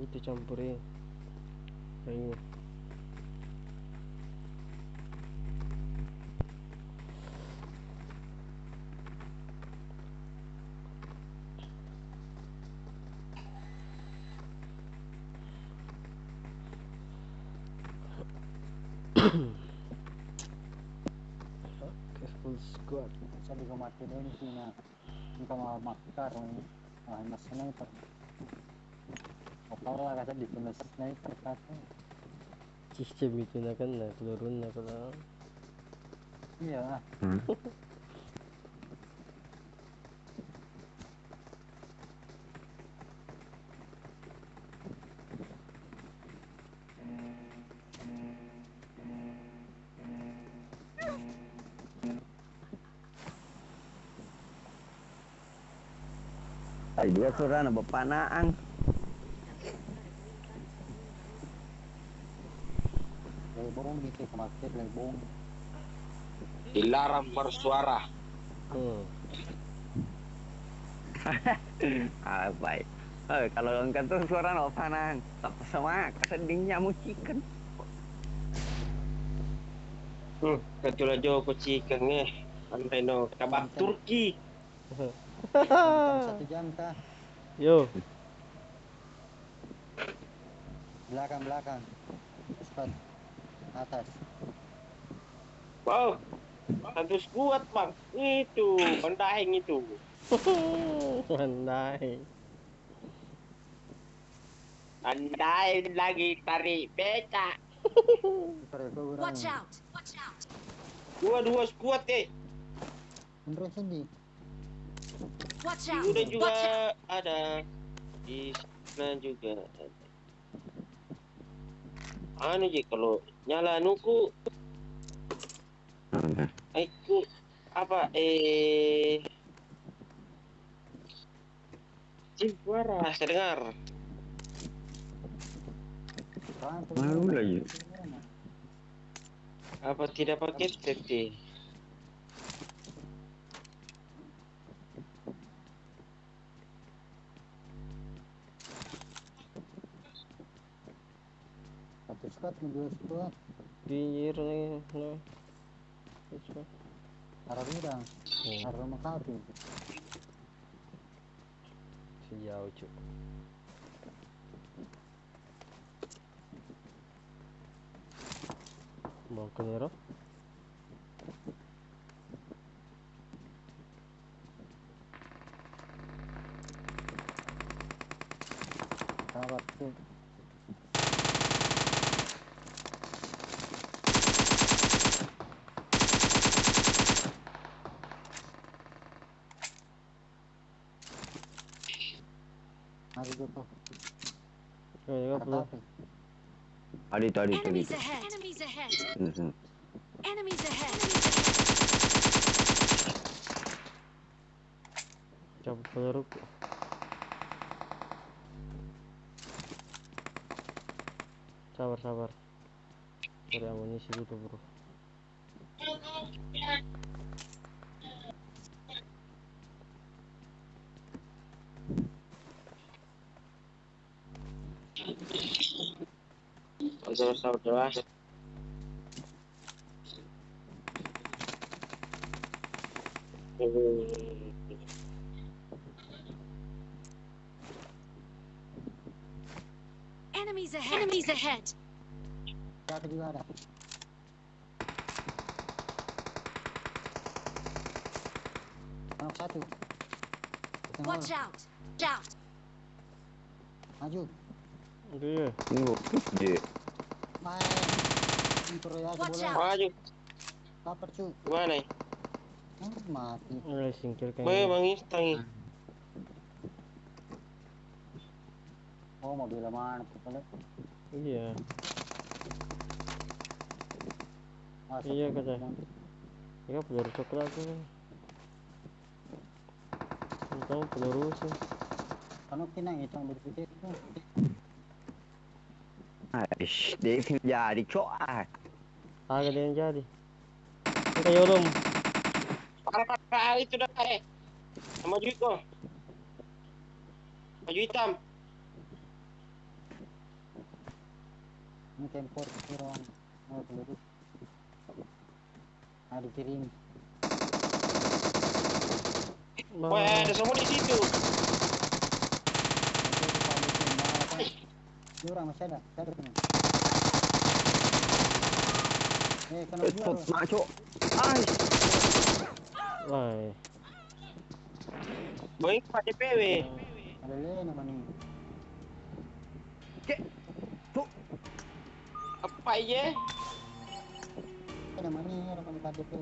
Itu campurin. Ayo. Oke, full squad. Sabi ko mati doon hindi na hindi ka mamakar kung ah, mas sniper. O para kasi dito na sniper kasi. Sistem itu na kan na peluru na kalau Iya ah. Dia kumakit lebong. Dilarang bersuara. hmm. Ah baik. Eh kalau engkau tuh suara na bapanang. Tak sama kesedingnya mu chicken. Hmm, ketul aja ko chicken eh. Sampai no kabak Turki. Satu jam kah? Yo, Belakang belakang. Cepat. Atas. Wow. Harus kuat bang. Itu pendaing itu. pandai. Andai lagi tarik beca. Kurang. Watch out! Watch out! Dua-dua kuat eh. Beneran sini. Watch Di out! udah juga Watch out! ada. Di sana juga ada. Anu je kalau nyala nuku aku apa eh suara saya dengar Baru lagi. apa tidak pakai safety squad, dua squad. Arah. Hmm. Arah? Sahabat tuh. Mari gitu. Oh, ya belum. Tapi Adi tu adi tu adi Enemies tu. ahead! Enemies ahead! Enemies ahead! Cabut peluru. Sabar, sabar. Cari amunisi dulu, bro. Saudara saudara Enemies ahead! Enemies ahead! satu juga ada. Anak satu. Tengok, Watch out! Watch out! maju. Dia. Tunggu je. Ya out. maju Lapar cu. mana Hmm, mati. Mulai singkirkan. Boy, ini. bang Istangi. Oh mobil mana tuh kalau Iya. Masuk Iya, kata. dalam. Ya peluru coklat tuh. Tahu peluru sih. Kan kinang itu yang berpikir itu. Aish, dia sini jadi cok. ah. Agak ada yang jadi. Ini kayak ulum. Parah parah itu dah eh. Sama duit kau. Baju hitam. Ini tempor orang. Oh, peluru. Ada kirim. Wah, ada semua di situ. Itu di palu tu, mahal kan? Ini orang masih ada. Saya ada. Eh, kena Eh, dua Tot tu. mak cok. Aish. Wah, Baik Pak DPW. Ada lain nama ni. Cek. Cok. Apa ye? Ada nama ni, ada nama KDP.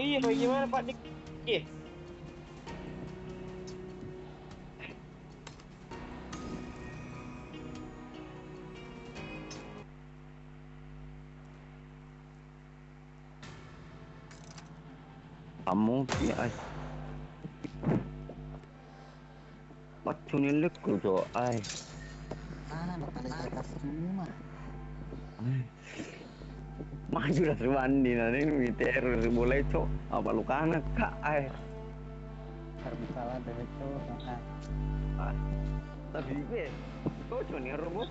Iya, bagaimana Pak Dik? Cok. Ah, semua. Maju dah serwandi nanti ini teror boleh cok. Apa lu kanak kak aish. Terbukalah dari itu. Ah, Tapi be, kau cuma ni robot.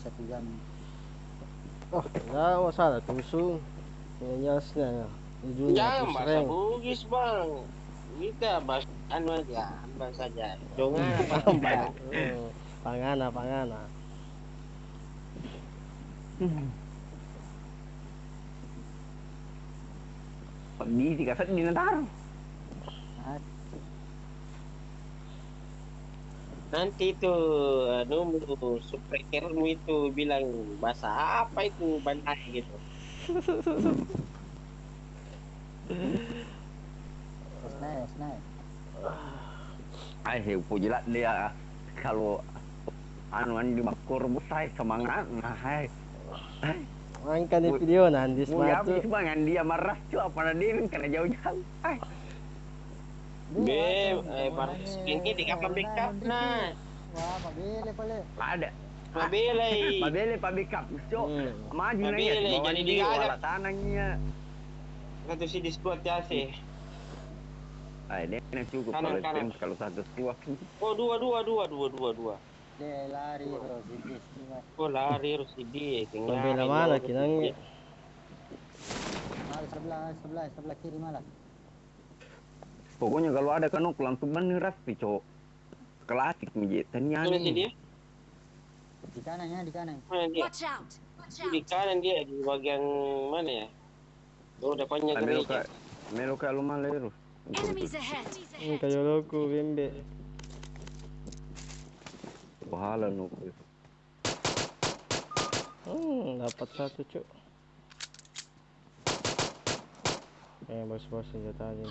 Satu jam. Oh, dah masalah tusuk. Yang jelas na. Ujungnya jangan tu bahasa. Bugis bang. Kita bahas anu aja, bahas saja. Jangan apa Oh, pangana, pangana. Di tiga set di nantar. Nanti itu anu subscribermu itu bilang bahasa apa itu bandai gitu. snack, snack. Aish, pujilat dia kalau anuan di makur busai semangat nah hai. Angkat ni video nanti Mu ya sematu. habis bangan dia marah cok apa dia kena jauh-jauh. Ai. Be, eh, baru ini di kapal backup nah. Wah, mabili pala. Ada. Mabelay. Mabele pa backup cok. Hmm. Maju na yan. Jadi digarap. wala tanangnya. Satu si Discord ya sih. Ay, dia na cukup Kanan, kalau kanan. tim kalau satu tua. Oh dua dua dua dua dua dua. Dia lari bro, sidis. Ingat. Oh lari mana kinangnya? Malah sebelah, sebelah, sebelah kiri malah. Pokoknya kalau ada kanok langsung bener rapi cok. Klasik mijit tanya dia? Di kanannya, di kanan. Mana dia? Watch out! Watch Di kanan dia di bagian mana ya? Oh depannya gereja. melo ka lumalero. Enemies ahead! Ini kayak logo bimbe. Bahala no. Hmm, dapat satu cuk. Eh, bos-bos senjatanya.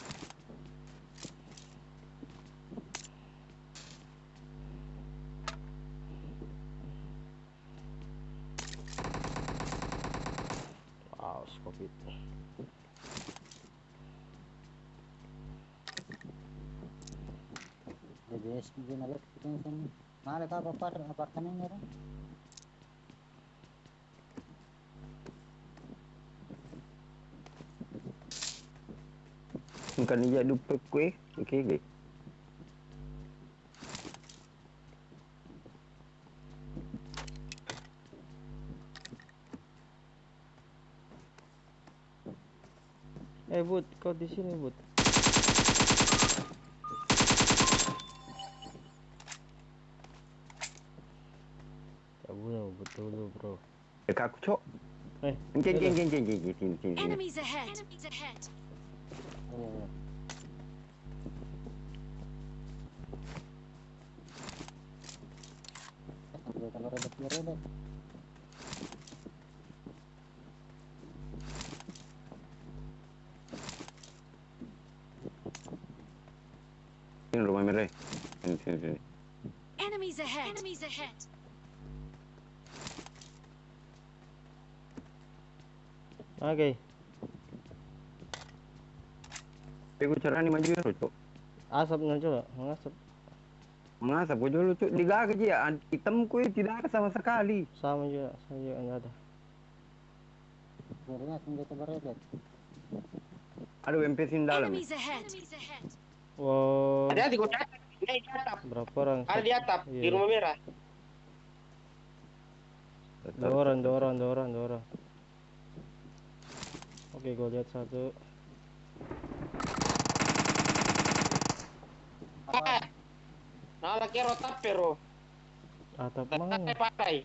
Ka apa par apartemen? Bukan dia lupa kuih. Okey, okey. Eh, Bud, kau di sini, Bud. Betul lu, bro. Dekat aku, cok. Eh, yalah. encing, encing, encing, encing, encing, encing. Enemies ahead. Enemies ahead. Oh, kalau redet redet. Sini rumah merah. Sini, sini, sini. Enemies ahead. Enemies ahead. Oke. Tapi aku cara ni maju dulu, cok. Asap coba, mengasap. Mengasap aku dulu, cok. Digak aja ya. Hitam kuih tidak ada sama sekali. Sama juga, sama juga enggak ada. Hindi ka redet. Ada UMP sini dalam. Wow, kau di atap. Ini di atap. berapa orang? Ada di atap di Iya. rumah merah. Dua orang, dua orang, dua orang, dua orang. Oke, gue lihat satu. Ah. Nah, lagi rotap pero. Atap Tapi mana? pakai.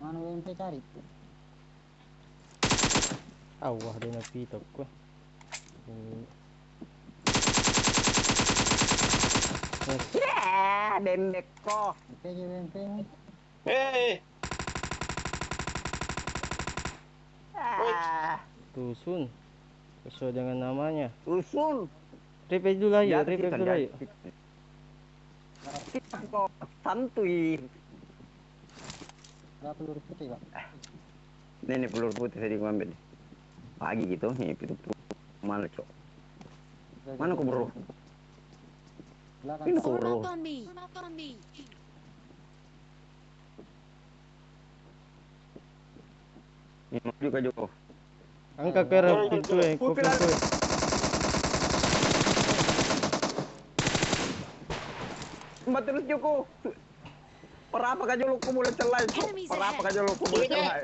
Mana UMP cari? Awah, dia ko. Hmm. Yes. Ya, dendek kok. UMP aja UMP mo. Eh, Ah, Tusun. Sesuai dengan namanya. usul. Repair dulu Di atas repair kita, dulu kok santuy. Berapa peluru putih pak? Ini nih peluru putih tadi gua ambil. Pagi gitu, nih itu Mana cok? Mana kau bro? Belakang. Ini kau Form bro? up on me. Form up on me. Ini maju ke Joko. Arah Sorry, pintu eh, pintu eh. Mbak terus Joko. Perapa ka Jolo ko boleh celai. cok. Enemies Perapa ahead. ka Jolo ko boleh Iya. celai.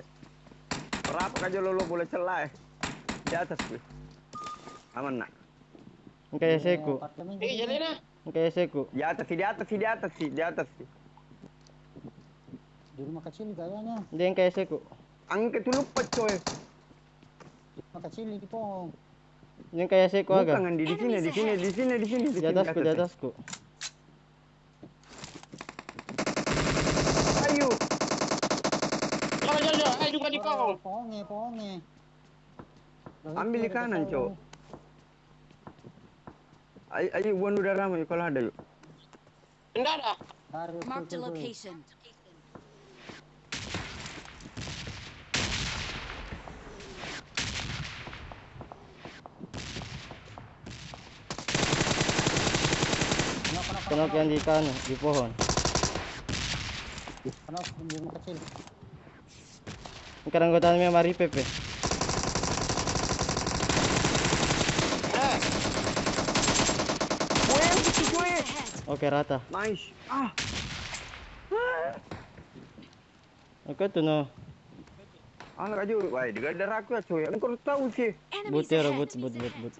Perapa ka Jolo lo boleh celai. Di atas gue. Aman nak. Ang kaya seko, Apartemen. eh jadi nah. ang kaya seko. Di atas sih, di atas sih, di atas di atas. Di rumah kecil kayaknya. Hindi ang kaya seko. Angkat dulu. Di rumah kecil di pohon. Yung kaya seko aga. Bukan di di sini, di sini, di sini, di sini, Di atasku, di atasku. Ayo. Jangan, jangan, jangan. Eh, juga di pohon. Pohonnya, pohonnya. Loh, Ambil di kanan, Cok. Ayo, ayo buang udara ramai kalau ada yuk. Enggak ada. Tuh, tuh. location. Kenapa, kenapa, Tunok yan di kano, di pohon. Kenapa rumah kecil? Ang karanggotan mo mari pepe. Eh. Oke rata. Nice. Ah, Oke tuh no. anak aja, wah, di gadar aku ya coy. Engkau tahu sih. Enemies But but but but but.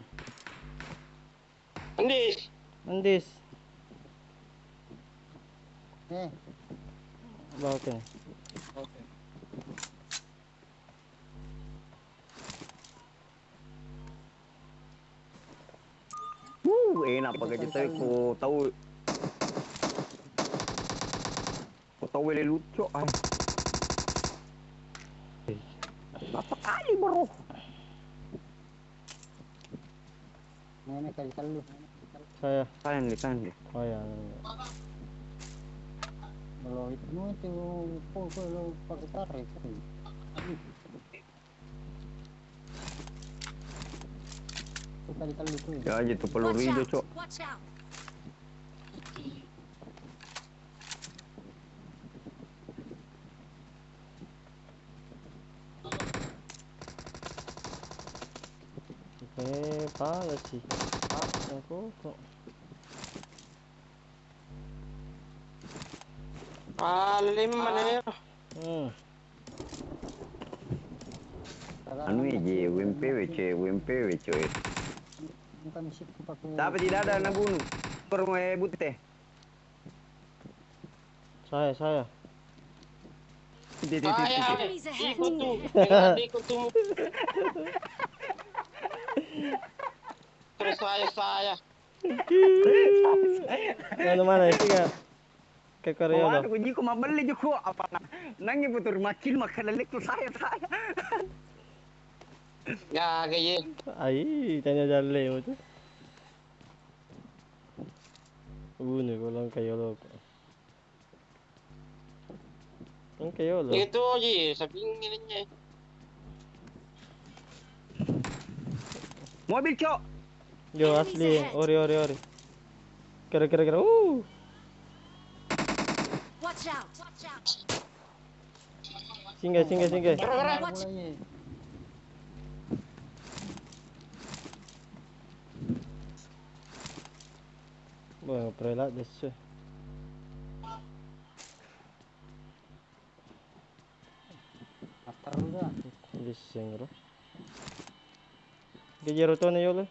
Andis. Bawa ka. Uh, enak pakai kita ko tahu. Ko tahu wele lucu ay. Apa kali bro? Nenek kali lu. Saya. Tahan deh, tahan deh. Oh ya. Kalau itu mau itu kok kalau pakai tarik. Itu kali kali tuh. Ya aja tuh peluru Watch hijau, out. cok. Watch out. Eh, pala sih. Yang kok. Alim mana ya? Hmm. Anu WMPW cuy. Bukan sip pakai. Tapi tidak ada anak bunuh. Kurang eh butih. Saya, saya. Titi, titi, titi. Saya ikut tuh, dengan ikut tuh. Terus saya saya. Mana mana ya? Ya kayak Ay, tanya jalle mo tuh. Uno ko lang kayo lo. Ang kayo lo. itu aja, sabi niya. Mobil cok. Yo asli, ori ori ori. Kira kira kira. Uh. Watch out. Watch out. Singgah singgah singgah. Wah, prelat desa. After udah. Bising ro. Gajero to na yolo.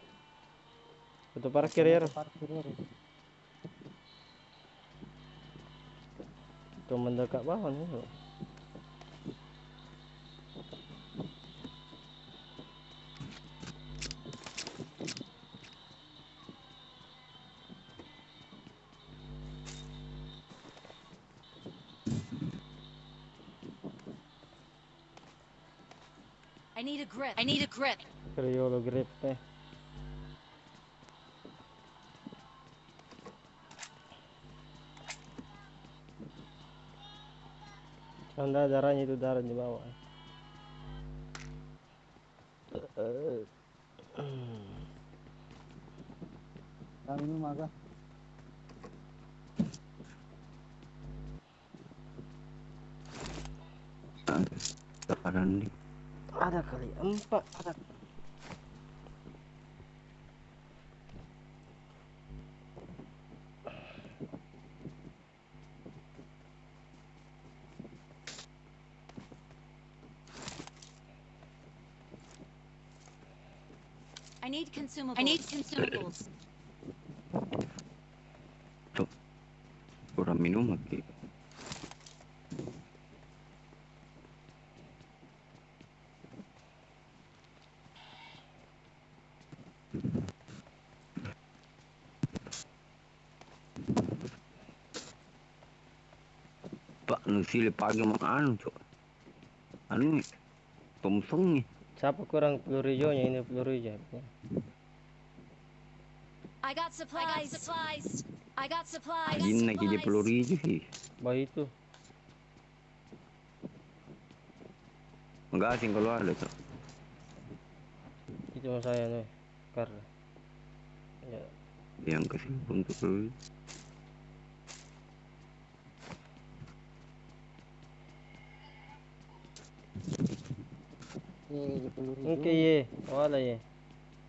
Ito para kirero. Parkir ya. Ito mendekat bawah nih. lo. I need a grip. I need a grip. Yolo grip eh. Tanda darahnya itu darah di bawah. Agak. Sekarang nih. Ada kali empat. Ada. Need consumables. I need consumables. Kurang minum lagi. Pak nusili pagi mau anu cok. Anu nih, Thompson nih. Siapa kurang peluru hijaunya ini peluru hijau. I got supplies. I got supplies. I got supplies. Ajin lagi dia peluru hijau sih. Bayi itu. Enggak asing kalau ada cok. Itu saya nih. Kar. Ya. Yang kasih untuk peluru. Eh, di peluru Oke ye. Wala ye.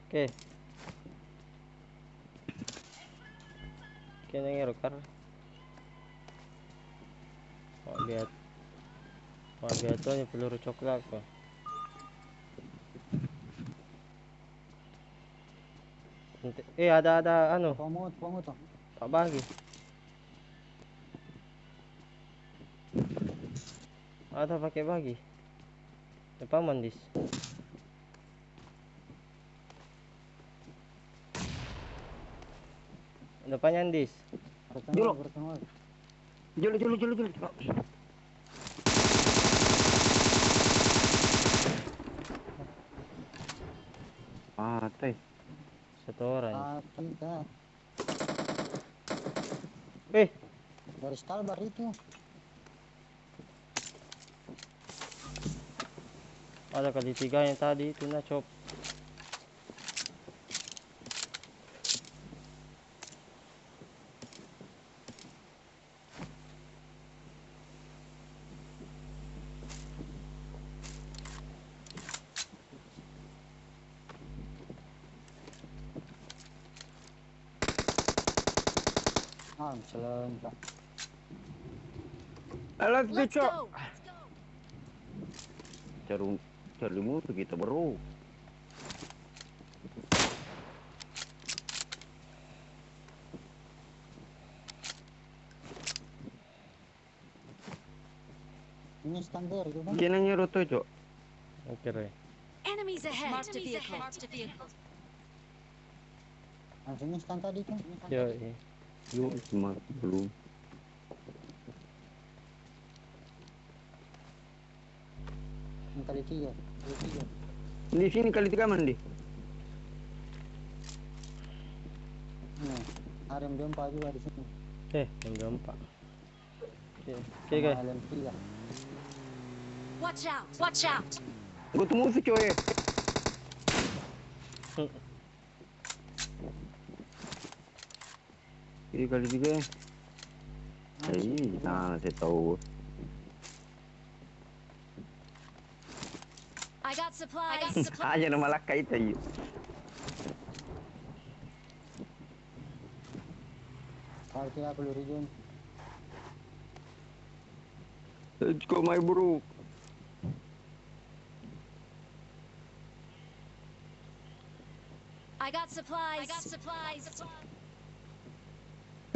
Oke. Oke nangero kar. Mau lihat. Mau lihat tuh peluru coklat kok. Eh ada ada anu Pomot, pomot tuh. Pak bagi. Ada pakai bagi. Depan mandis. Depannya Andis. Jolo. Julu julu julu julu. Ah, teh. Satu orang. Ah. Eh, Dari Stalbar itu. ada kali tiga yang tadi itu nah cop. Ah, selain Pak. Let's go, Let's Cok. go. Cari cari musuh kita bro. Ini standar itu kan. Nyuruh tuh cok. Oke, Re. Enemies ahead. Marked a vehicle. Marked a vehicle. Langsung instan tadi kan. Yo, eh. Yuk, cuma belum. Kali tiga. Kali tiga. Di sini kali tiga mana di? Nih, harem jumpa juga di sini. Eh, yang gampang. Oke, oke Sama guys. Watch out. Watch out. Gue tuh musuh coy. Ini kali tiga ya. Eh, nah saya tahu. I got supplies. I got supplies. Aja nama laka itu aja. Kali tiga puluh ribu. Let's go my bro. I got supplies. I got supplies. Eh.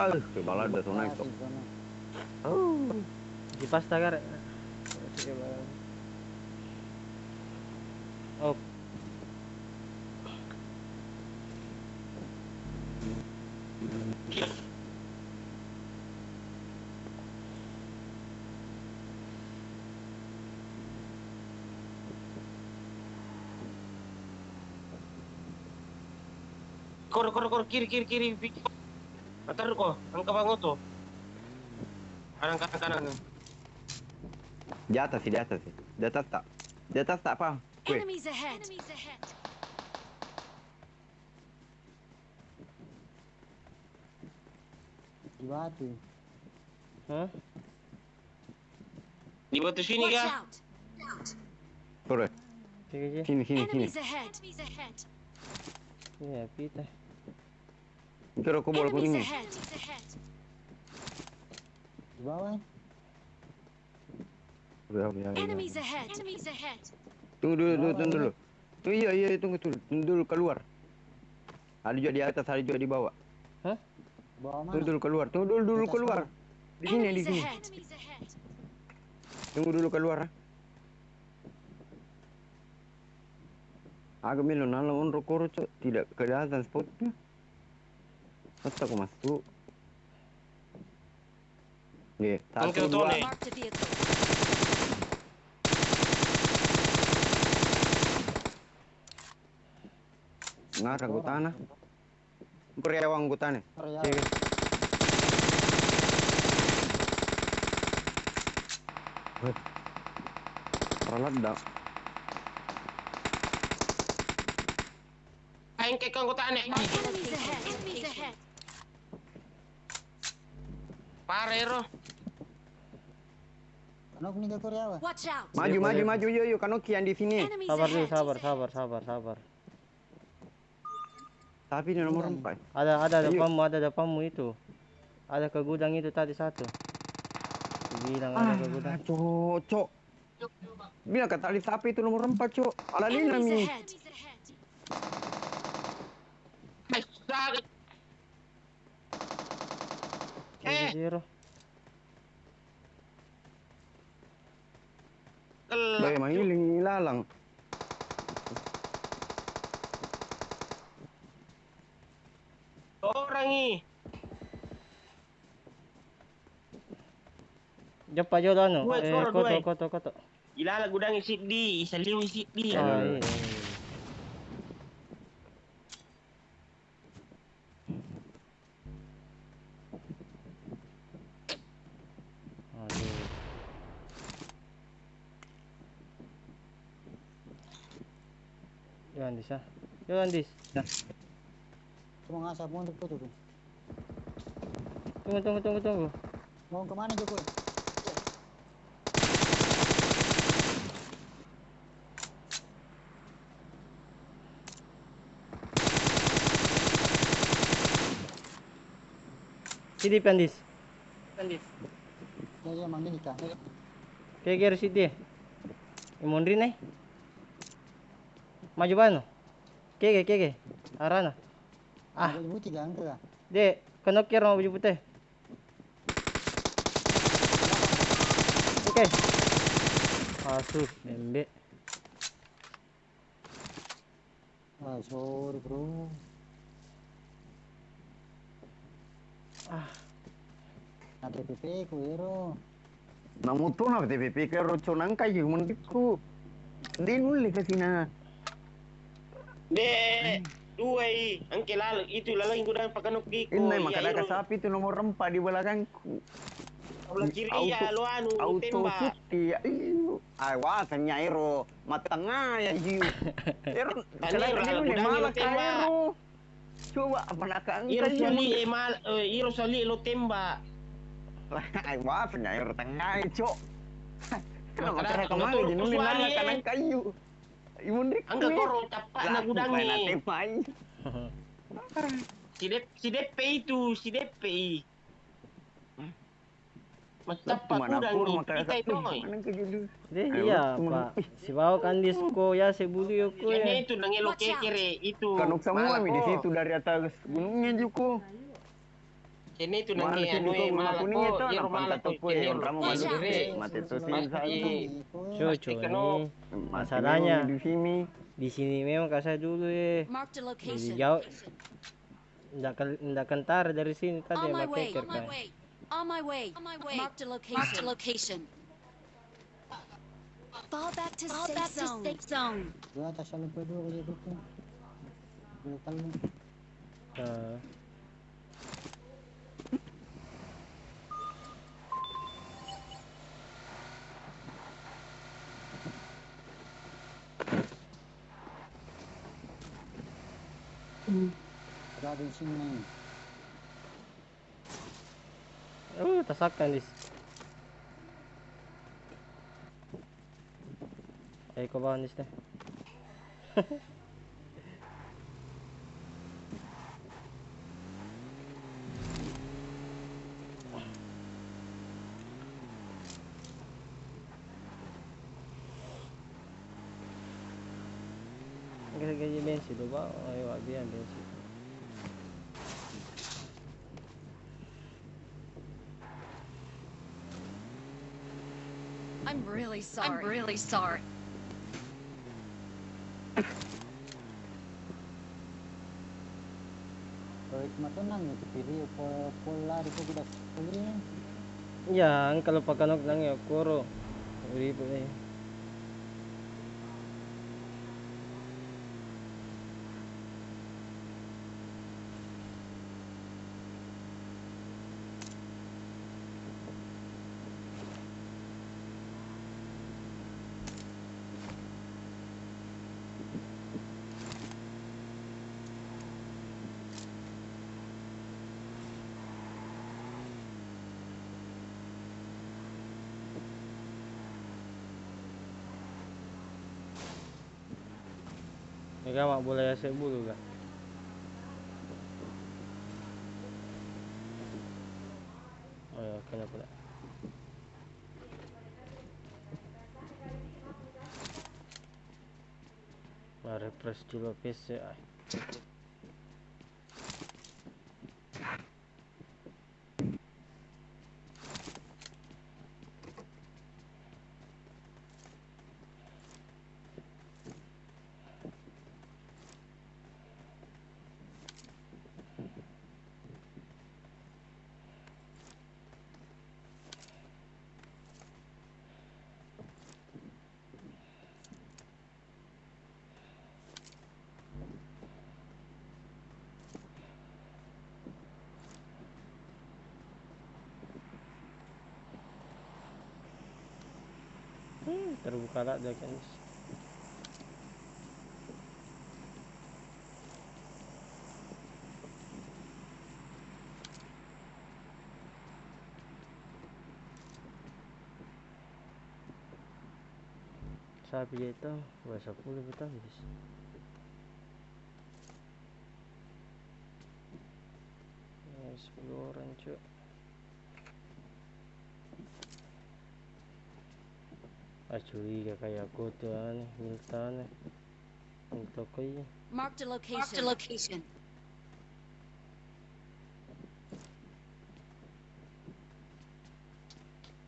Pal, kebala ada tuh naik tuh. Di sana. Oh. Kipas tagar. Sige ba? Oh, Kor, kor, kor, kiri, kiri, kiri. Antar ko, ang kabango to. Kanan, kanan. Di atas sih, di atas sih. Di atas tak. Di atas tak apa? Kue. Enemies ahead. Enemies ahead. Di batu. hah? Di batu sini out. Sore. Sini, sini, sini. Enemies ahead. Enemies ahead. Ya, pita. Kira aku bola kuning nih. Di bawah. Udah, udah, udah. Tunggu dulu, tunggu, tunggu dulu. Tunggu, iya, iya, tunggu, tunggu. Tunggu dulu keluar. Ada juga di atas, ada juga di bawah. Bawah Tunggu dulu keluar. Tunggu dulu, dulu keluar. Di sini, di sini. Tunggu dulu keluar. ah. Agak melo nala on rokoro cok tidak kelihatan spotnya. Masa aku masuk? Nih, satu Angkel dua. Tony. Marked a vehicle. Ngarang ku tanah. Periawang ku tanah. Area. Sige. Ralat dah. Kain kay kang kutaan eh. Enemies ahead. Enemies ahead. Pare ro. Nok nih Korea wah. Out! Maju, Iya, maju, boleh. maju, yo, yo, kanoki yang di sini. Sabar dulu, ahead! sabar, sabar, sabar, sabar. Tapi ini nomor empat. Ada ada depanmu, ada depanmu itu. Ada ke gudang itu tadi satu. Bilang ada ke gudang. Ah, cok, cok. Bilang kata tali sapi itu nomor empat, cok. Ala lina Enemies mi. ahead! Ay, sakit. Eh, Zero. kelak. Baik, manggiling ilalang. Orang ni. Jumpa jo ano. Dua, Eh, koto, koto, koto. Gila lah gudang isi di, saliu isi di. Ya. Ah, iya. Andis ah. Yo Andis. Cuma ngasap mau untuk tuh. Tunggu tunggu tunggu tunggu. Mau ke mana Joko? Sini Andis. Ya ya mang nikah. Kayak gere sini. Imondri nih. Maju bano. Kege kege. Arana. Ah. Kah? Dek, kenokir mau baju putih. Oke. Asus, embe. Ah sorry bro. Ah, Nanti PP ku ero. Namu tu na TPP ke roco nangkai yung mandiku. Di nuli kasi na. De, dua i, angke lalu itu lalang gudang pakanok di ko. Inay, Iya, makada ka iro. sapi itu nomor empat di belakangku. Sebelah kiri Auto- ya, lu anu Auto tembak. Ayo. Ay, wasanya iro. Matanga ya jiu. Iro, Ano, iro, kailangan alam, ni gudang malak iro tembak. iro. Coba apa nak Iro sali eh mal, eh, iro sali lo tembak. Ay, wasanya iro tengah cok. Kenapa ke mana motor, jinuli kusuali, malak kayu. Imundik Angga koro capak na gudang Main ni. temai. Si Dep, si DP itu, si DP. Macapa Mana gudang pur ni, kita itu. Mana ke deh iya pak. Si bawa kandis ko ya si bulu yo ko Ini ya. itu out. kekere itu. Kanuk semua mi di situ dari atas gunungnya Juko. Ini itu Mana nangi sini anu malak kuning ko, malak ko. satu kue yang kamu malu out. di mati itu sini Mas- satu. Cucu. Masalahnya di sini. di sini memang kasih dulu ya. Jadi jauh. Ndak ken- ndak kentar dari sini tadi way. keker On my kan. way. On my way. On my way. Marked a location. Marked a location. Fall back to Fall safe back to zone. safe zone. Itu. Dua kali. Ah. Berada di sini. Oh, tasakan dis. Ay ko ba dis ganyan bensin, diba? Ay, wag yan, bensin. I'm really sorry. I'm really sorry. Kalau cuma tenang ya, pilih pola di kau sudah pilih. Yan, kalau pagkanok lang yung kuro. Uri eh. Ikaw mak boleh asyik bulu kah? Oh ya, kena pula. Nah, refresh dulu PC Hmm, terbuka lah dia kan. Dia itu bahasa puluh betul guys. 10 orang cuy. Ah curiga kayak aku tuh aneh, minta aneh. Minta kayak Marked a location. Marked a location.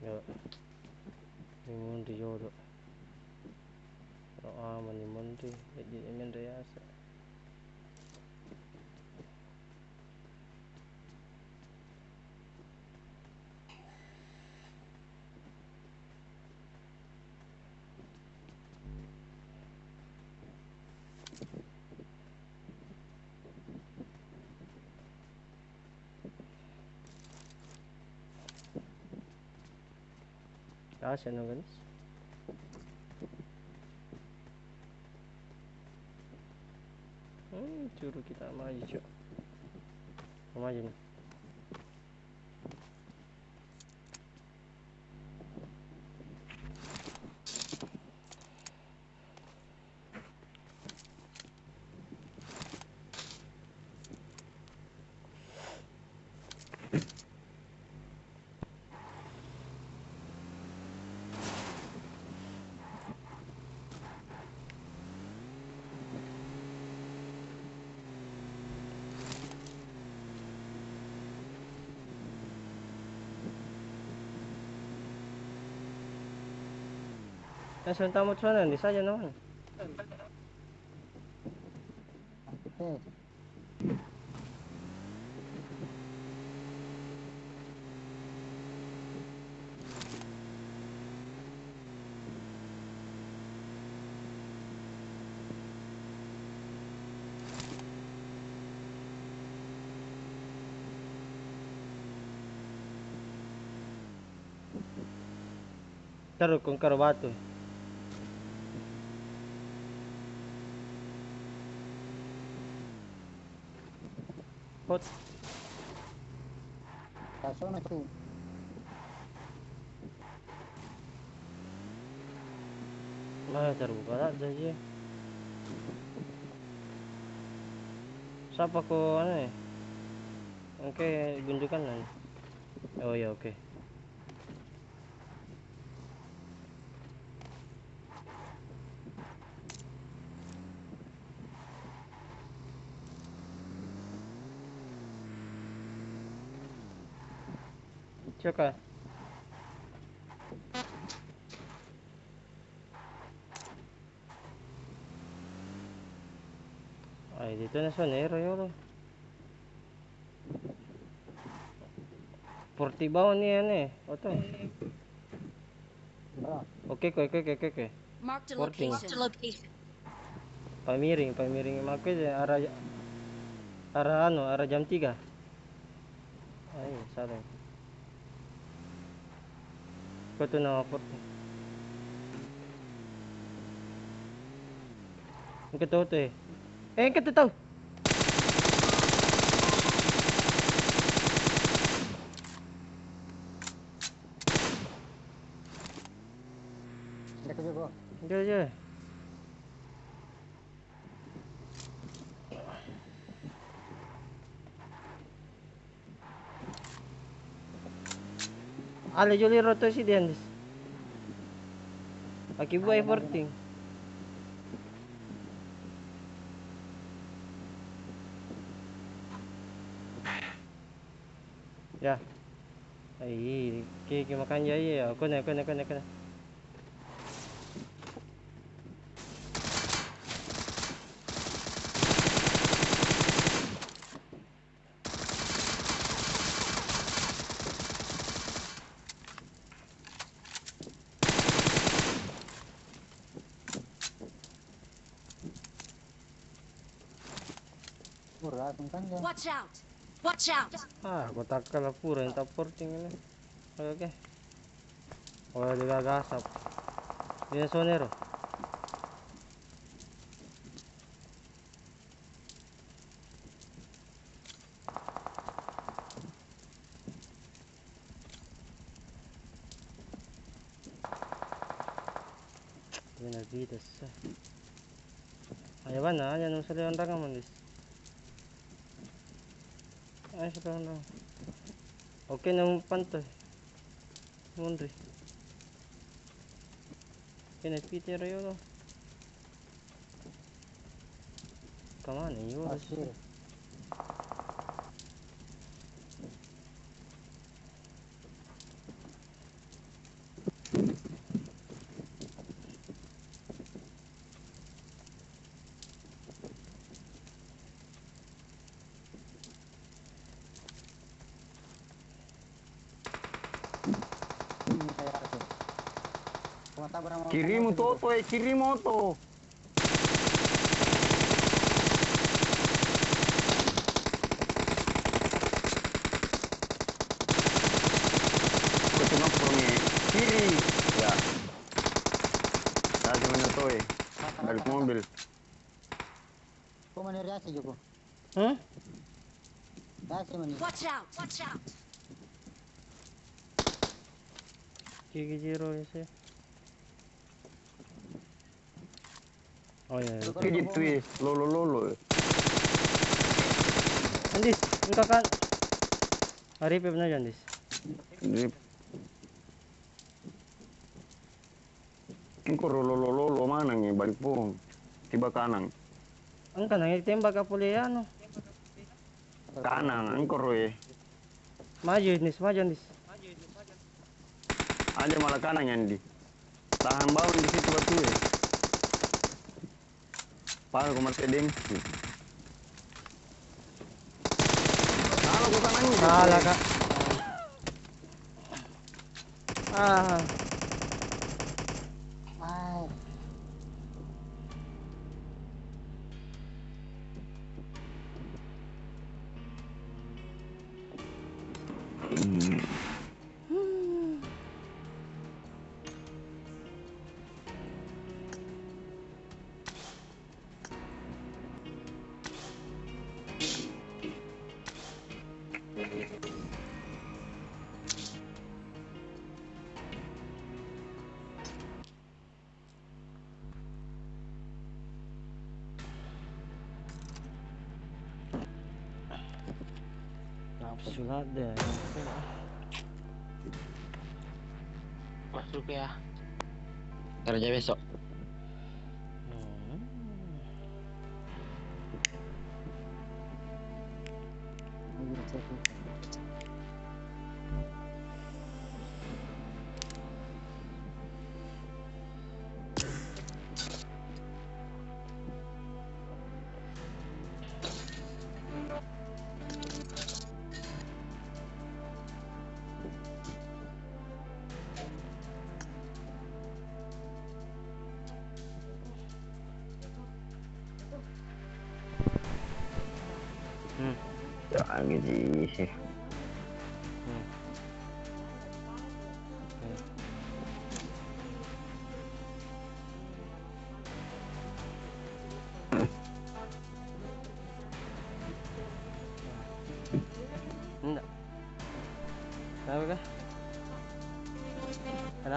Ya. Limundi yodo. Kalau aman limundi, jadi emang ya sa. Kasi ano guys? Hmm, curu kita maju. Maju nih. Nasaan tamat sana? Di saja naman. Eh, Taruh kong karabatu. Hot. Kaso na to. Ah, terbuka tak saja. Siapa ko ano eh? Oke, gundukan lan. Oh ya oke. Caka. Ay, dito na sa Nero yun. Portibaw ni ano eh. Oto. Bra, Oke, oke, oke, oke, a Working. location. Marked a location. Pamiring, pamiring maku aja arah arah anu, arah jam 3. Ay, salah. Kau tu nak apa? Engkau tahu tu eh? Eh, engkau tu tahu? hindi ko juga. Dia je. Ale Joliro to si Diandis. Akibuay Ayaw na 14. Ya. Ay, kiki makan ya ya. Aku na, aku na, aku na, aku na. Murah, kung kan ya. Watch out! Watch out! Ah, kotak ka na puro yung top 14 yun eh. Okay, okay. Wala di gagasap. Yun yung sonero. Benavides. Ayawan na, yan ang sa leon rangaman dis. Ay, sa leon rangaman. Okay na mo pantoy. Mundri. Pinapiti rayo no. Come on, you Pasir. Ini kayak apa sih? Kumatabra mo- Kiri mo to, to eh, kiri mo to. Ito na po ni kiri. Ya. Dati mo na to eh. Balik mobil. Kung maniriasi juga. Hmm? Kasi man. Watch out! Watch out! Kiki Jiro yun siya. Oh yeah. Kiri to eh. Lolo lolo eh. Andis, ang kakan. Aripip na dyan, Dis. Hindi. King ko lolo lolo lolo manang eh. Balik po. Tiba kanang. Ang kanang itembak ka puli ano. Kanang. Ang koro eh. Maju, Dis, maju, Dis. Ada malah kanang yan di. Tahan bawah di situ batu eh. Paano ko mati dengsi. Kalau ko kanang ni. Salah ka. Ah, sulat deh. Masuk ya. Kerja besok.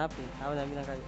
Kenapa? Apa nak bilang kali?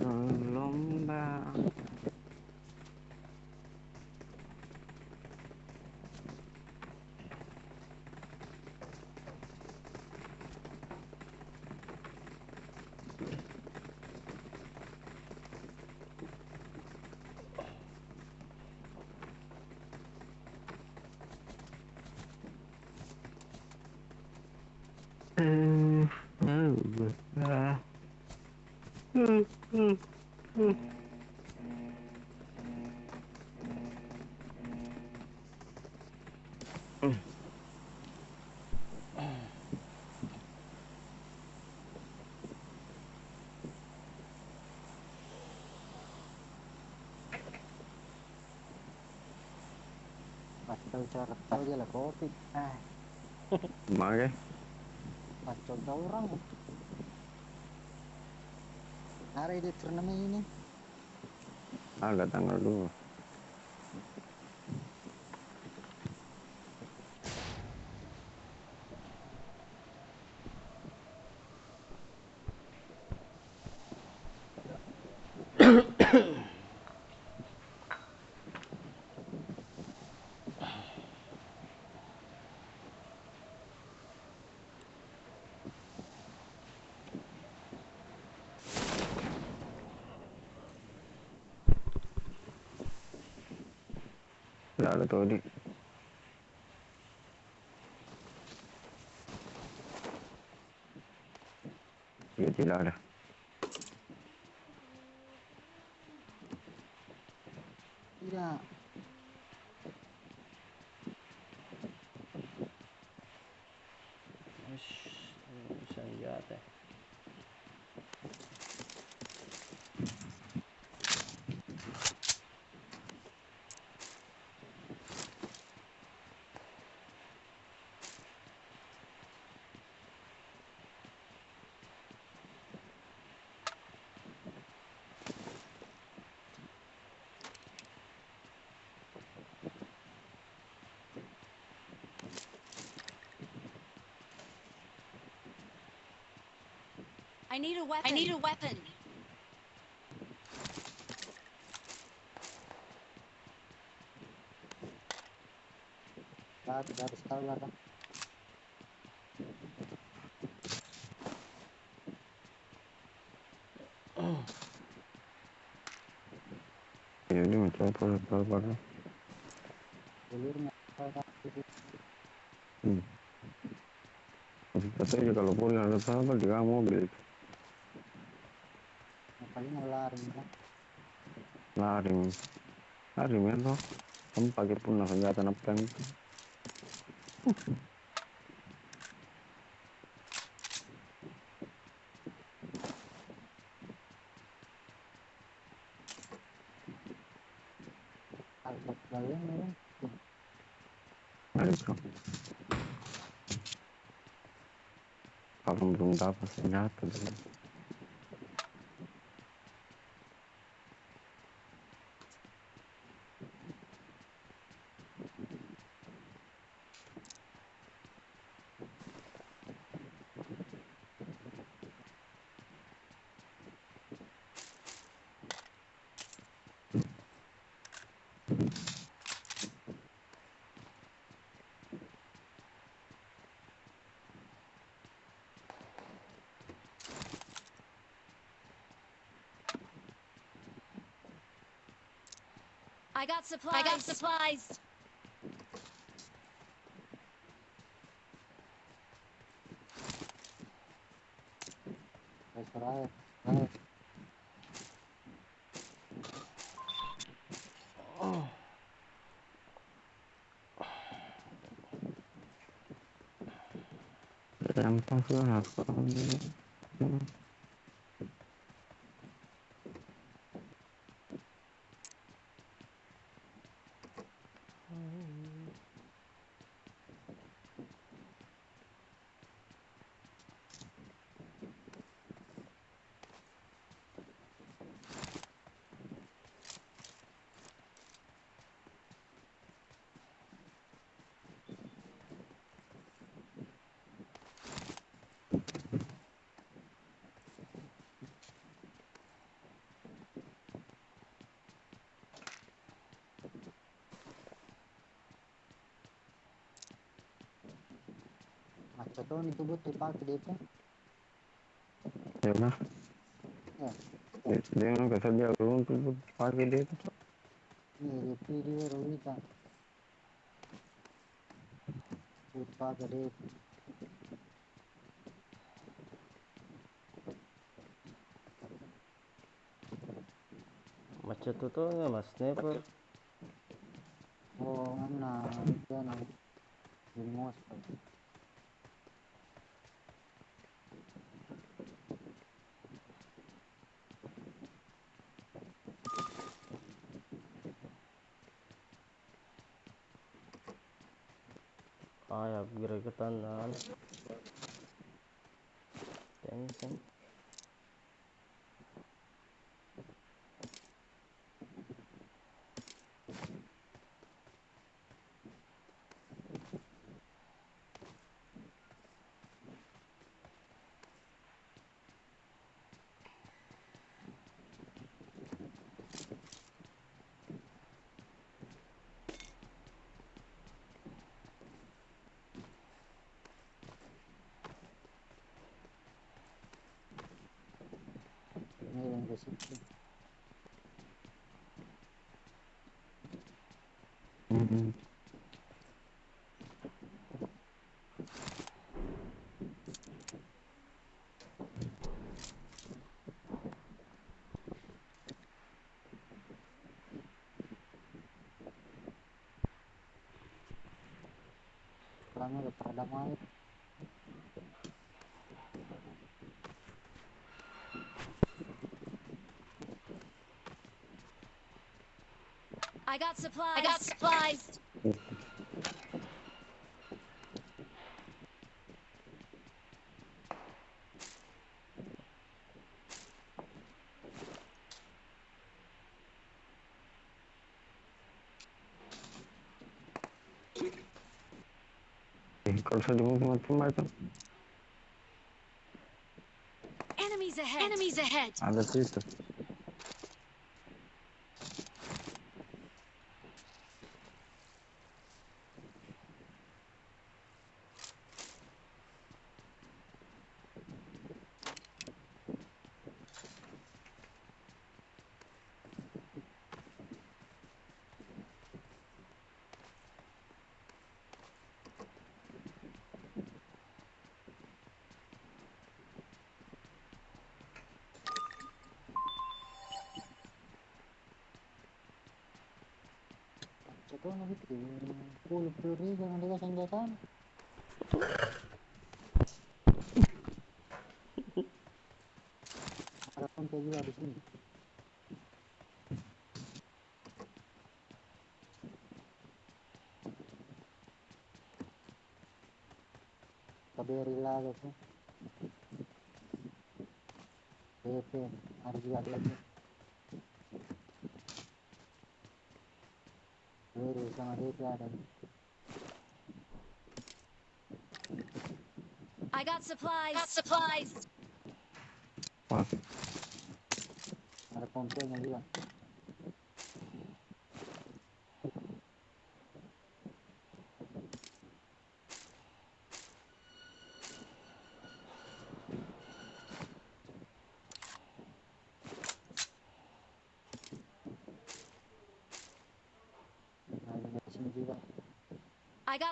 Lomba. Oh, no. Masih tahu cara tahu dia lah kopi. Ah, Makanya macam tahu orang hari di turnamen ini. Ada tanggal 2 lu tuh di Gila, I need a weapon. I need a weapon. Tidak, tidak harus tahu lah. Bang. Ya dia macam apa apa apa. Ulurnya. tahu tak? Hmm. Tapi katanya kalau boleh ada apa di kamu mobil Paling mau lari. Bang. lari lari men toh kamu pakai pun senjata apa itu Alpat balik memang. Ayo. Kalau belum dapat senjata dulu. I got supplies. I got supplies. Guys, terakhir. Terakhir. Gampang sih lah. Macet itu buat dipakai DP. Ya udah. Ya. Dia nggak kerja dulu untuk pakai dia itu. Ini DP dia Rowita. Buat pakai DP. Macet tuh ya mas sniper. Oh, mana? Itu kan. Di. Ay yapgırıktan lan. Demişsin. I got supplies. I got supplies. Eh, Kalau saya di tempat itu Enemies ahead. Enemies ahead. ada situ. Macet tuh gitu. Puluh puluh ribu yang dia senjata. Ada pompa juga di sini. KBRI lagi tuh. DP, ada juga DP. BRI sama DP ada. I got supplies. Got supplies.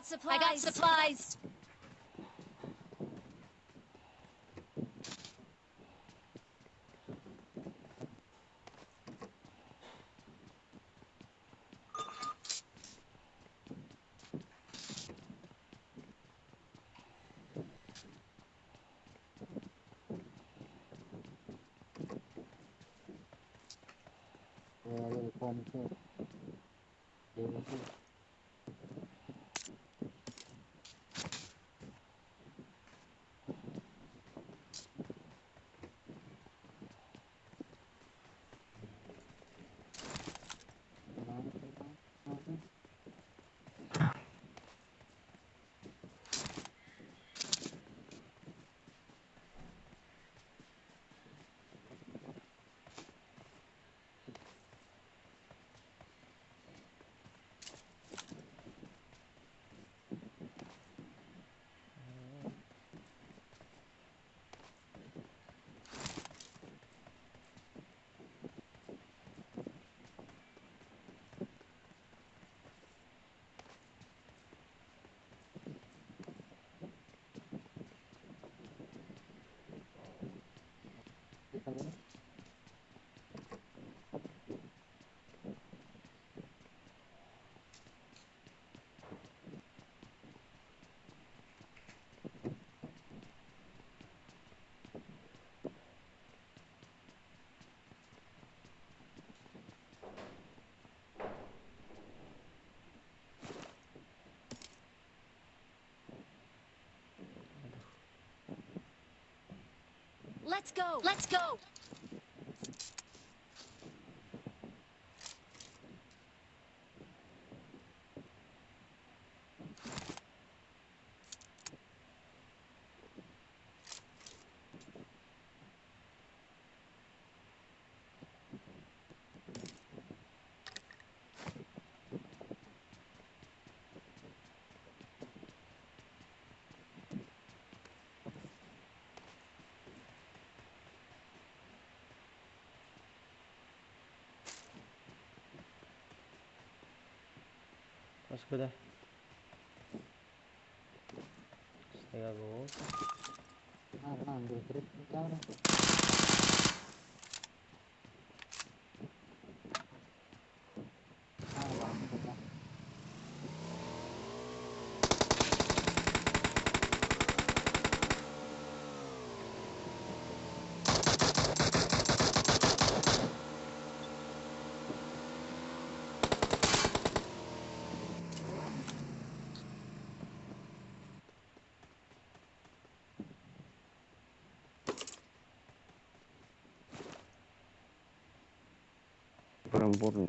Got supplies. I got supplies. Let's go. Let's go. Mas ko dah. Saya go. Ah, ah, ambil trip. Jangan. Ah, 不保住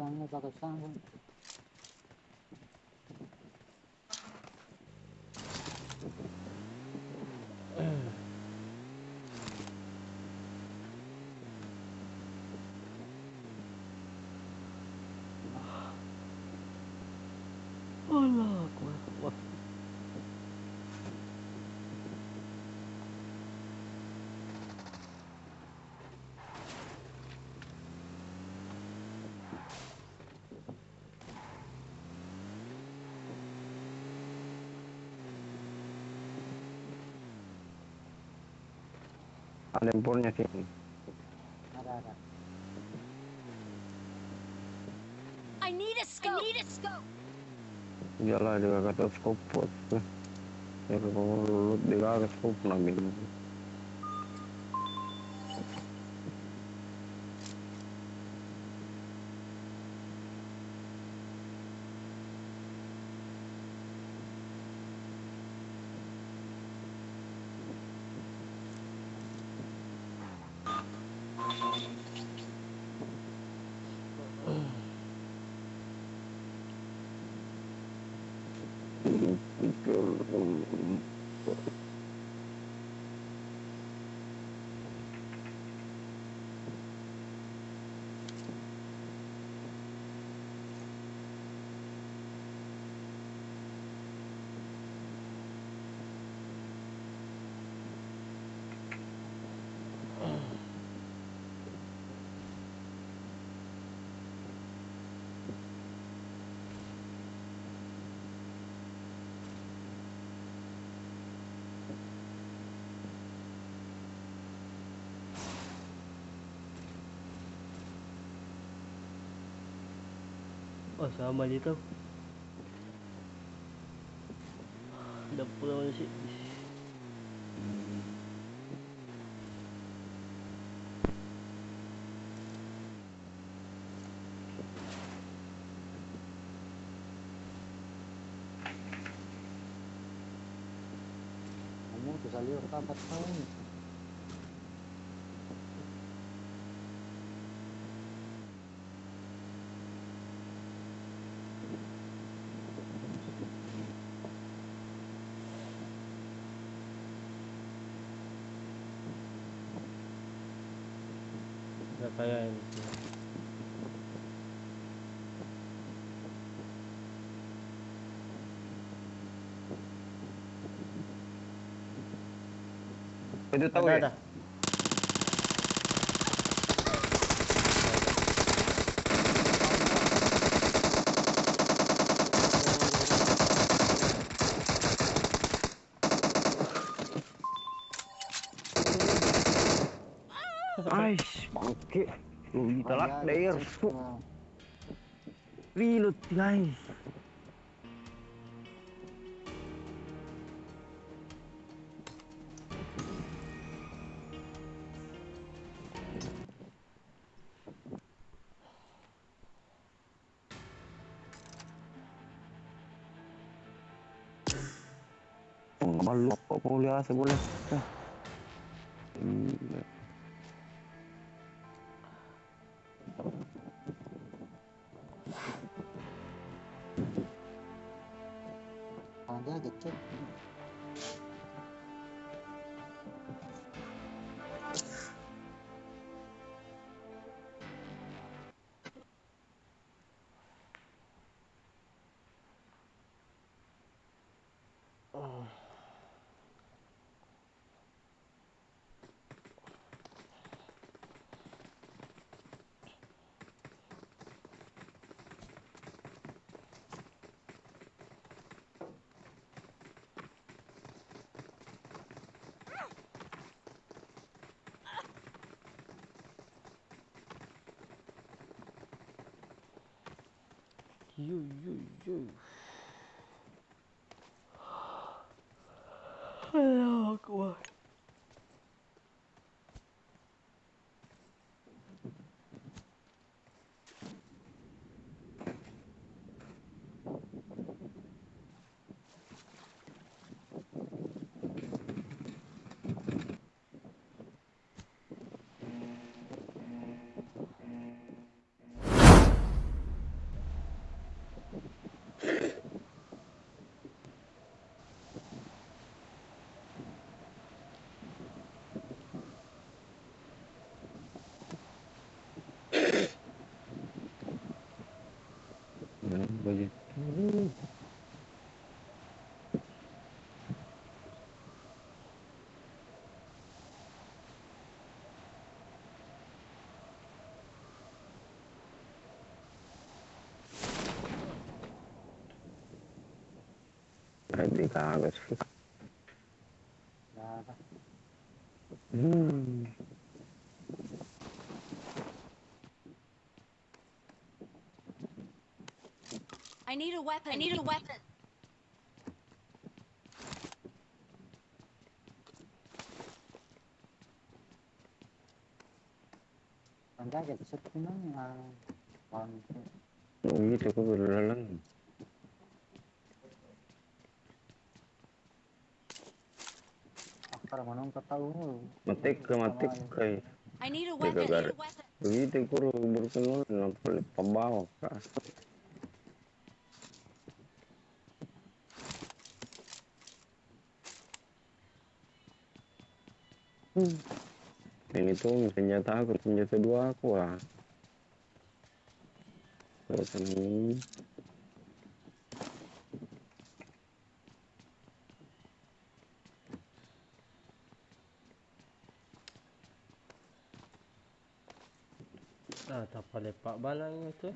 Mana? Bilangnya pakai sarung. Allah Ada empurnya sih. Ada ada. I need a scope. I need a scope. Iyalah dia kata scope pot. Ya kalau lu dia kata scope namin. Oh sama dito. Udah pulang sih. Kamu tuh saliur tapat tahun. Udah kayak ini sih. Itu tahu ada, ya? ada. Ais, bangke. Lu telak Ada, daer. cek. Nah, Reload guys. Oh, malu apa boleh asa boleh. Ah. you, you. Hmm, begitu. Berarti kagak sih. Nah, Hmm. Need a weapon. I need a weapon. Ang gagat sa pinang ah pang Oh gitu aku berlalang. akar manong kataw mo. Matik ke matik kay. I need a Jaga weapon. I need garis. a weapon. Begitu kuro berkenal nampal pembawa kas. Hmm. Ini tuh senjata aku, senjata dua aku lah. Terus ini. Ah, tak lepak balang itu.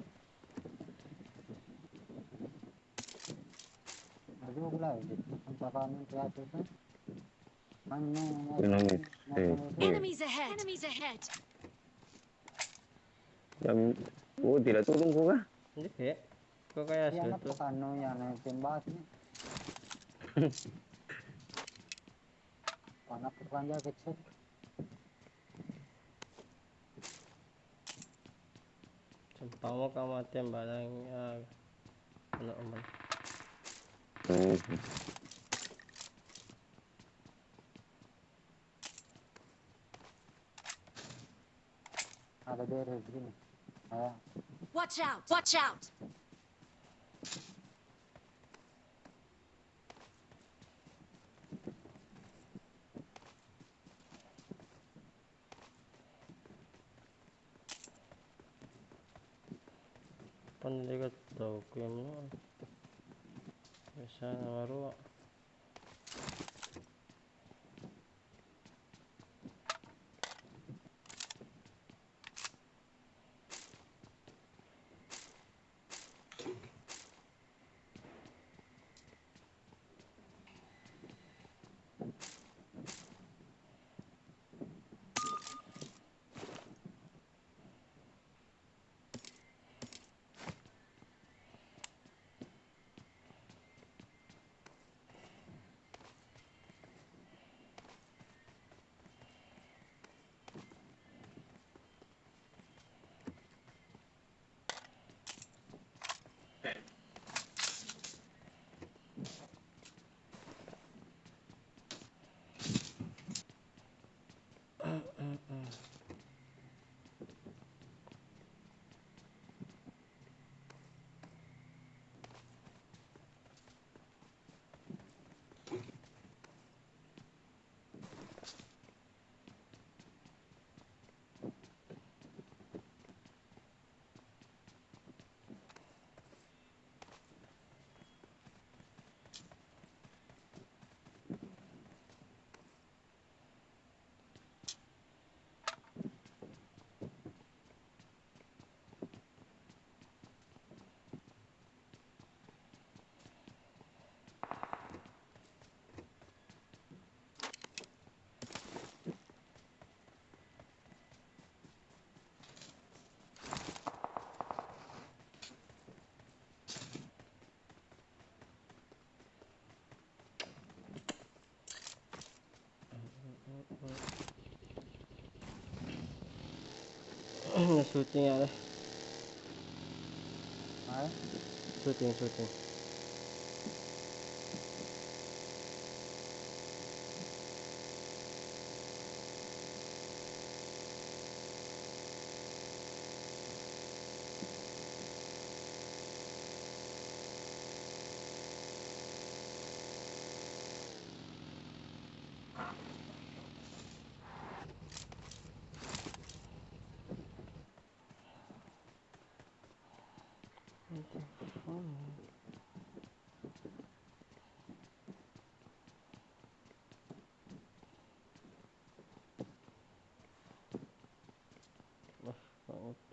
Lagi mo pala, ang pakamang plato Enemies ahead. Enemies ahead. Jam, oh tidak turun kok kah? Hindi kaya. Kau kaya Yan na suatu. po kano yan, ang timbat niya. Panak po kanya kecil. Sumpah mo ka matem balang ah, ano man. Hmm. Ada beres gini. Ah, Watch out. Watch out. Panligat daw ko yung ano. Bisa na maruwa. Na-shooting yan eh. ay,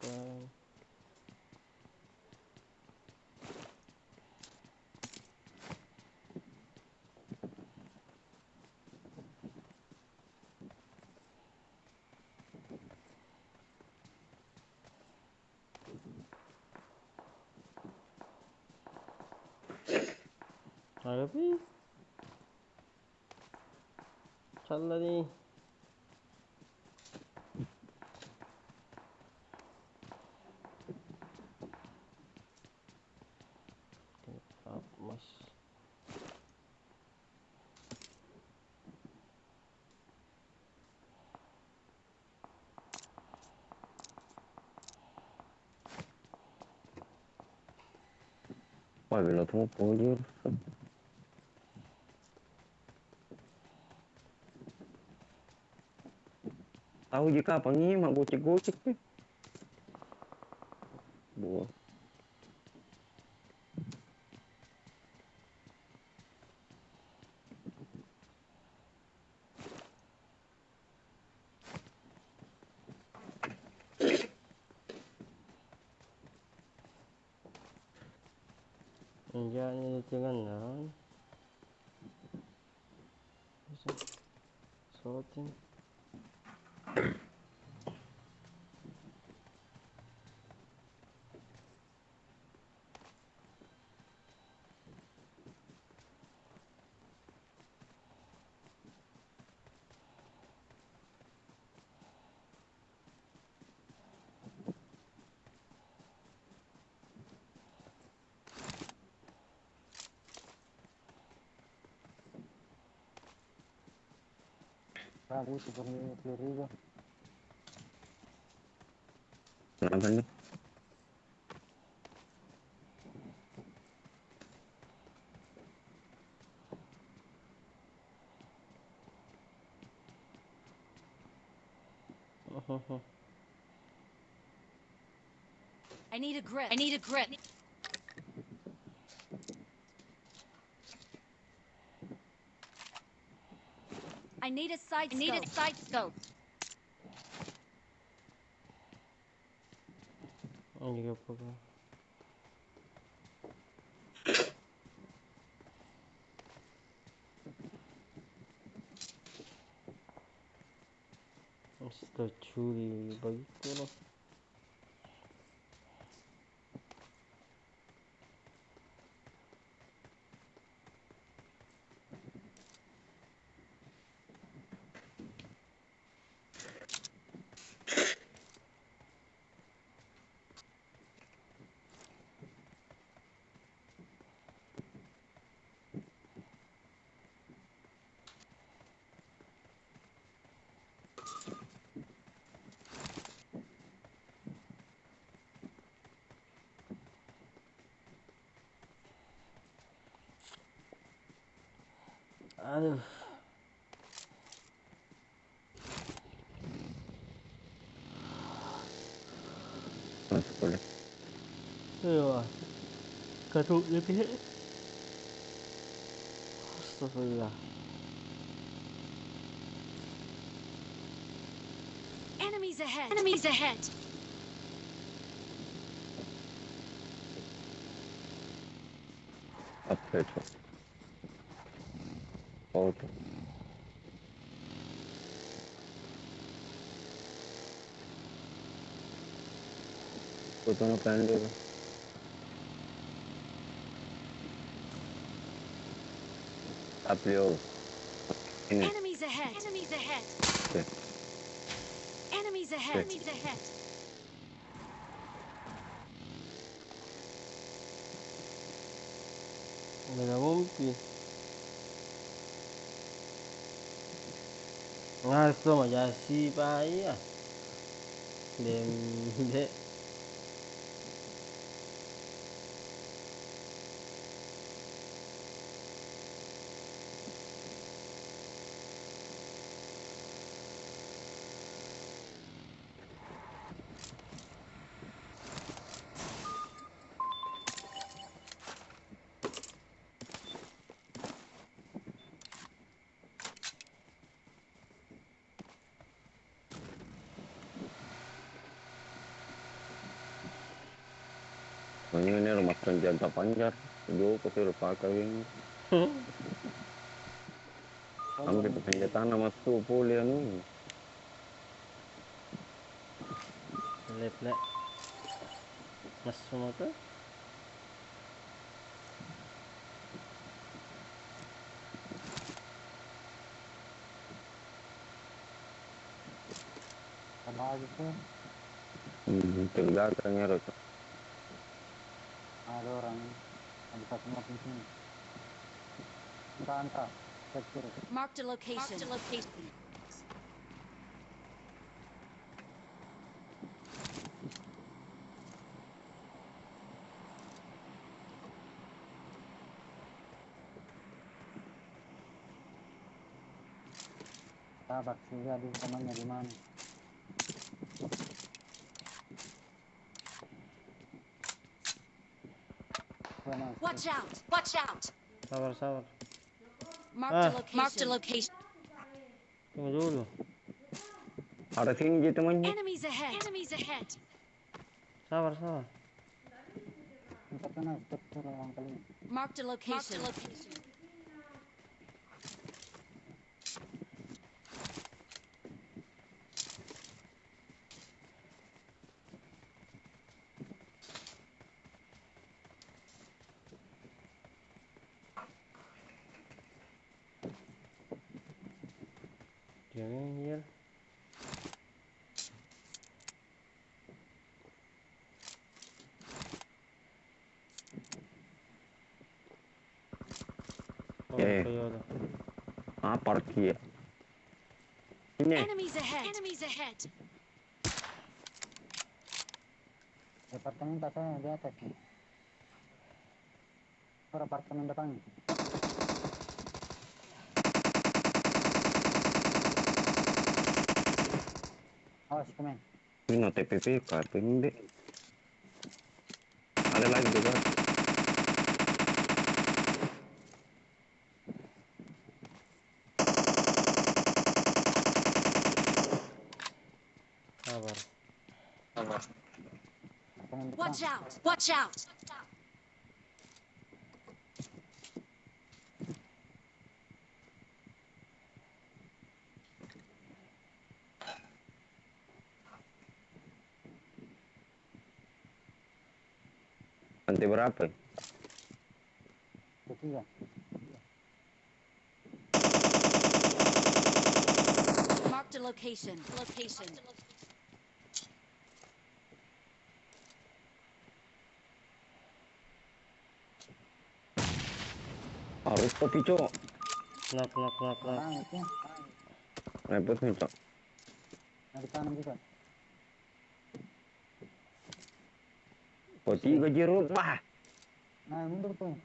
아, 할까? 아비 잘라니 Wah, bila tuh mau dia. Tahu jika apa nih mak gocek-gocek nih. Buah. Enggak ini dengan naon. Bisa. Sorting. Ragu seperti peluru juga. Kenapa nih? I need a grip. I need a grip. Need a side I need a side scope. Ini juga apa? Mr. Curi begitu loh. Aduh. Masuk boleh. Iya. Garuk lebih. Astagfirullah. Enemies ahead. Enemies ahead. Apa itu? Oh, itu. Foto ngapain dulu? Aplio. Ini. Enemies ahead. Enemies ahead. Oke. Enemies ahead. Okay. Enemies ahead. Nggak mungkin. Ngaso majasi pa iya. Dem de. Soalnya ini ini rumah senjata panjat Jo ke sih lupa kawin kami kita senjata nama tu pulih anu. Lep lep. Mas semua tu Tergantung ya, Rok. Yang bisa semua di sini entah entah cek kiri Marked a location. Marked a location. sahabat juga di temannya di mana Gua mau Watch out. Watch out. Sabar, sabar. Marked Ah. a location. Marked a location. Tunggu dulu. Ada sini je temannya. Enemies ahead. Enemies ahead. Sabar, sabar. Untuk kena stop suruh orang kali Marked a location. Marked a location. Diam anjir. Oh, Eh. Toyota. Ah, parkir. Ini. Enemies ahead. Enemies ahead. apartemen tak saya di atas nih per apartemen depan awas komen Ini no TPP, apa ini? Ada lagi juga. Watch out. Watch out. Lantai berapa? ketiga Marked a location. Location. Kopi, Cok. Knock, knock, knock, knock. orang itu Repot nih, Cok. dari kanan juga tiga jeruk, bah. nah mundur tuh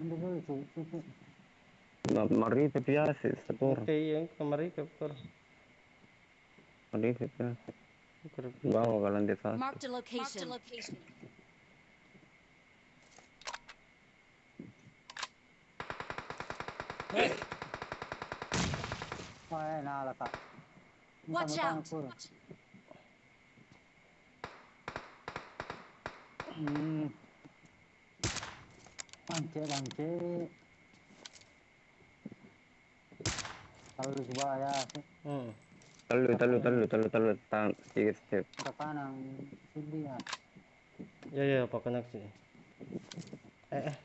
mundur dulu cuy cuy. Nah, mari tapi ya, satu orang. Oke, yang kemari ke per. Mari tapi ya. Per. Bawa ke lantai satu. Marked a location. Marked a location. wah eh, nah lah kak Watch out. Hmm. Bangke, bangke. Kalau di ya, sih. Hmm. Talu, talu, talu, talu, talu, tang, sedikit step. Ke kanan, sini ya. Ya, ya, apa koneksi? Eh, eh.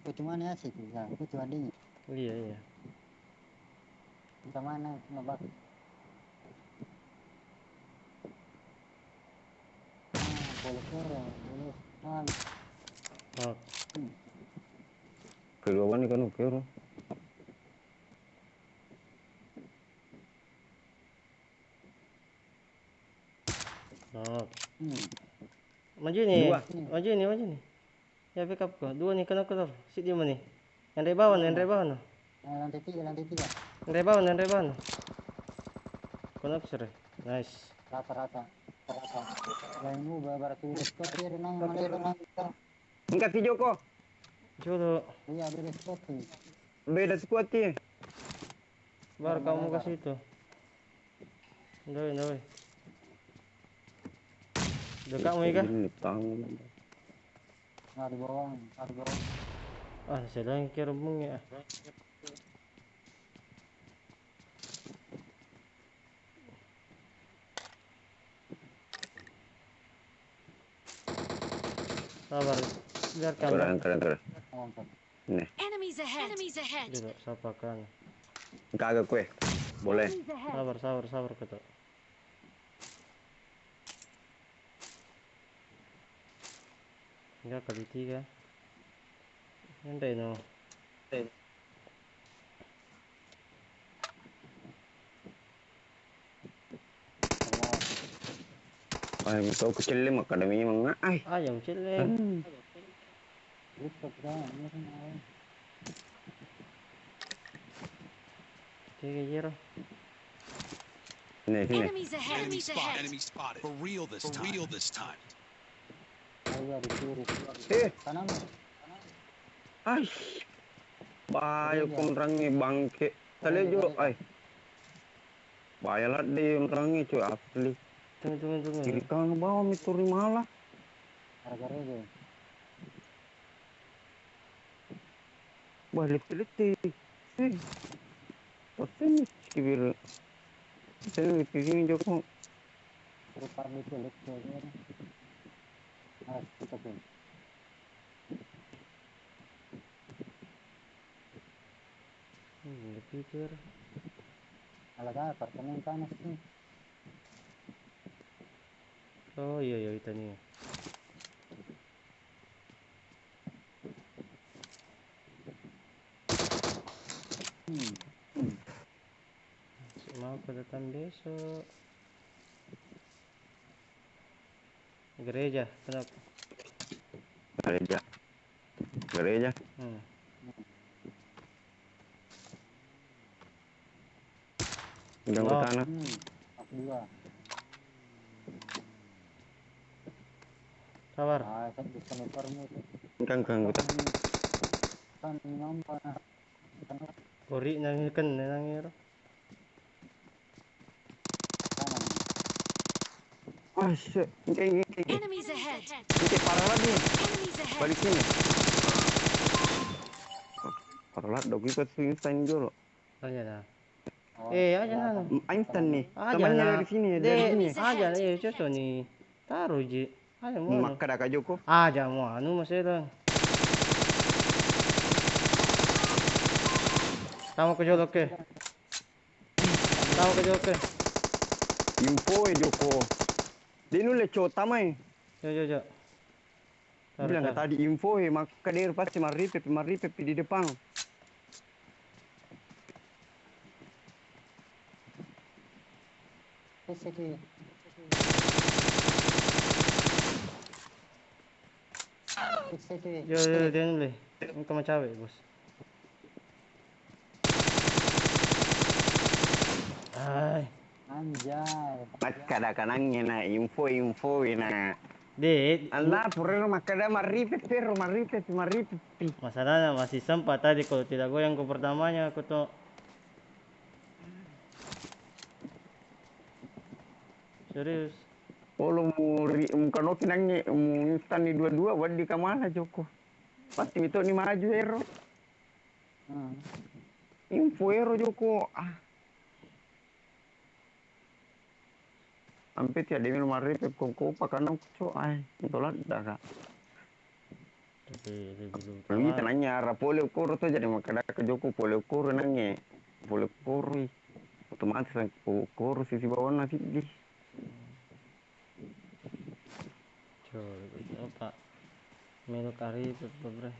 Kau cuma ya sih, ya. Kau cuma dingin. Iya, iya. Kita mana, ngebak. Ah, boleh kere, boleh. Ah, Knock. Kedua nih kan oke. Knock. hmm. Maju nih. Dua. Maju nih, maju nih. Ya, pick up ko. Dua nih, kenapa kenapa? Sit di mana nih? Yang dari bawah, yang dari bawah no. Nah, lantai tiga, lantai tiga. Yang dari bawah, yang dari bawah sih? Nice. Rata-rata. Rata. Lain ubah, berarti udah spot ya, renang, mana renang. Enggak si Joko. Coba Iya, beda spot sih. Beda squad ya. baru kamu ke situ. Doi, doi. Dekat mu kah? Ini tahu. Nah, di bawah, nah, di bawah. Ah, saya yang kira bung ya. Sabar. Biarkan. Turun, turun, turun. Ngangkat. Ini, Enemies ahead. Enemies ahead. Duduk, sapa kan. kagak kue. Boleh. Sabar, sabar, sabar kata. Enggak kali tiga. Nanti no. Ay, ito ko sila makadami mga ay. Rooftop ka. Ano ka na? Tiga zero. Sini, sini. Enemies ahead. Enemy Enemies spotted. ahead. Enemy spotted. For real this time. For real this time. Ayo, di kiri. Eh, ay. Bayo kong rangi bangke. Tali jo, ay. Rangi cuy asli. Tunggu, tunggu, tunggu. Kiri kanan bawah mituri malah. Harga rege. Balik pilih Eh. Pasti kibir. Saya pikir Joko. Kulit ke kan. Harus kita pun. Hmm, dipikir. Alaga, apartemen panas nih. Oh iya iya itu nih. Hmm. Mau kedatang besok. Gereja, kenapa? Gereja. Gereja. Hmm. Udah ke sana. Hmm. Aku dua. Sabar. Ah, kan kang kita. Kan. Kan Kori nang kan nang iro. kanan. Ah, shit. Ini ini ini Enemies ahead. ini parah lagi. Balik sini. Oh, Parah lah, dog ikut Einstein dulu. Aja nah. Oh, Eh, aja nah. Einstein nih. Aja Temannya dari sini, De, dari sini. aja nah, iya cocok nih. Taruh ji. Aja mau. Maka dah Kak Joko. Aja mau anu masih lang. Tama ko jolok ke. Tama ko jolok ke. Info eh Joko. Dia nulis cowok tamai. Jo jo. Taruh, Bilang taruh. tadi info eh, maka dia pasti maripep, maripep di depan. Siki. Siki. Yo yo dia nulis. Engkau macam cewek bos. Ay. Anjay. Maka dah kanangnya na info-info na. De, Allah, pura maka dah maripep, pero maripep, maripep. masalahnya masih sempat tadi kalau tidak goyang ke pertamanya aku tuh serius Kalau mau ri, muka noki nangnya, mau instan ni dua-dua, wadi kamala Joko. Pasti itu ni maju ero. Hmm. Info ero Joko. Ah. Sampai tiada minum maripep, koko pakai cok. Ay, itu lah dah kak. belum tamat. nanya, arah pole ukur tu jadi maka dah ke Joko pole ukur nangnya. Pole ukur. Otomatis ukur sisi bawah nasi di. coba apa melu kari bebre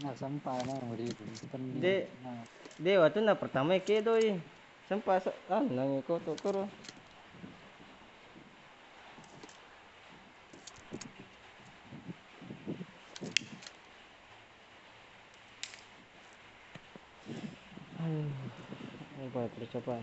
Nah, sampah mau di pening. De- Nah, de waktu na pertama ke doi sempat sa- ah nang ko to kuro Aduh, ini baik coba.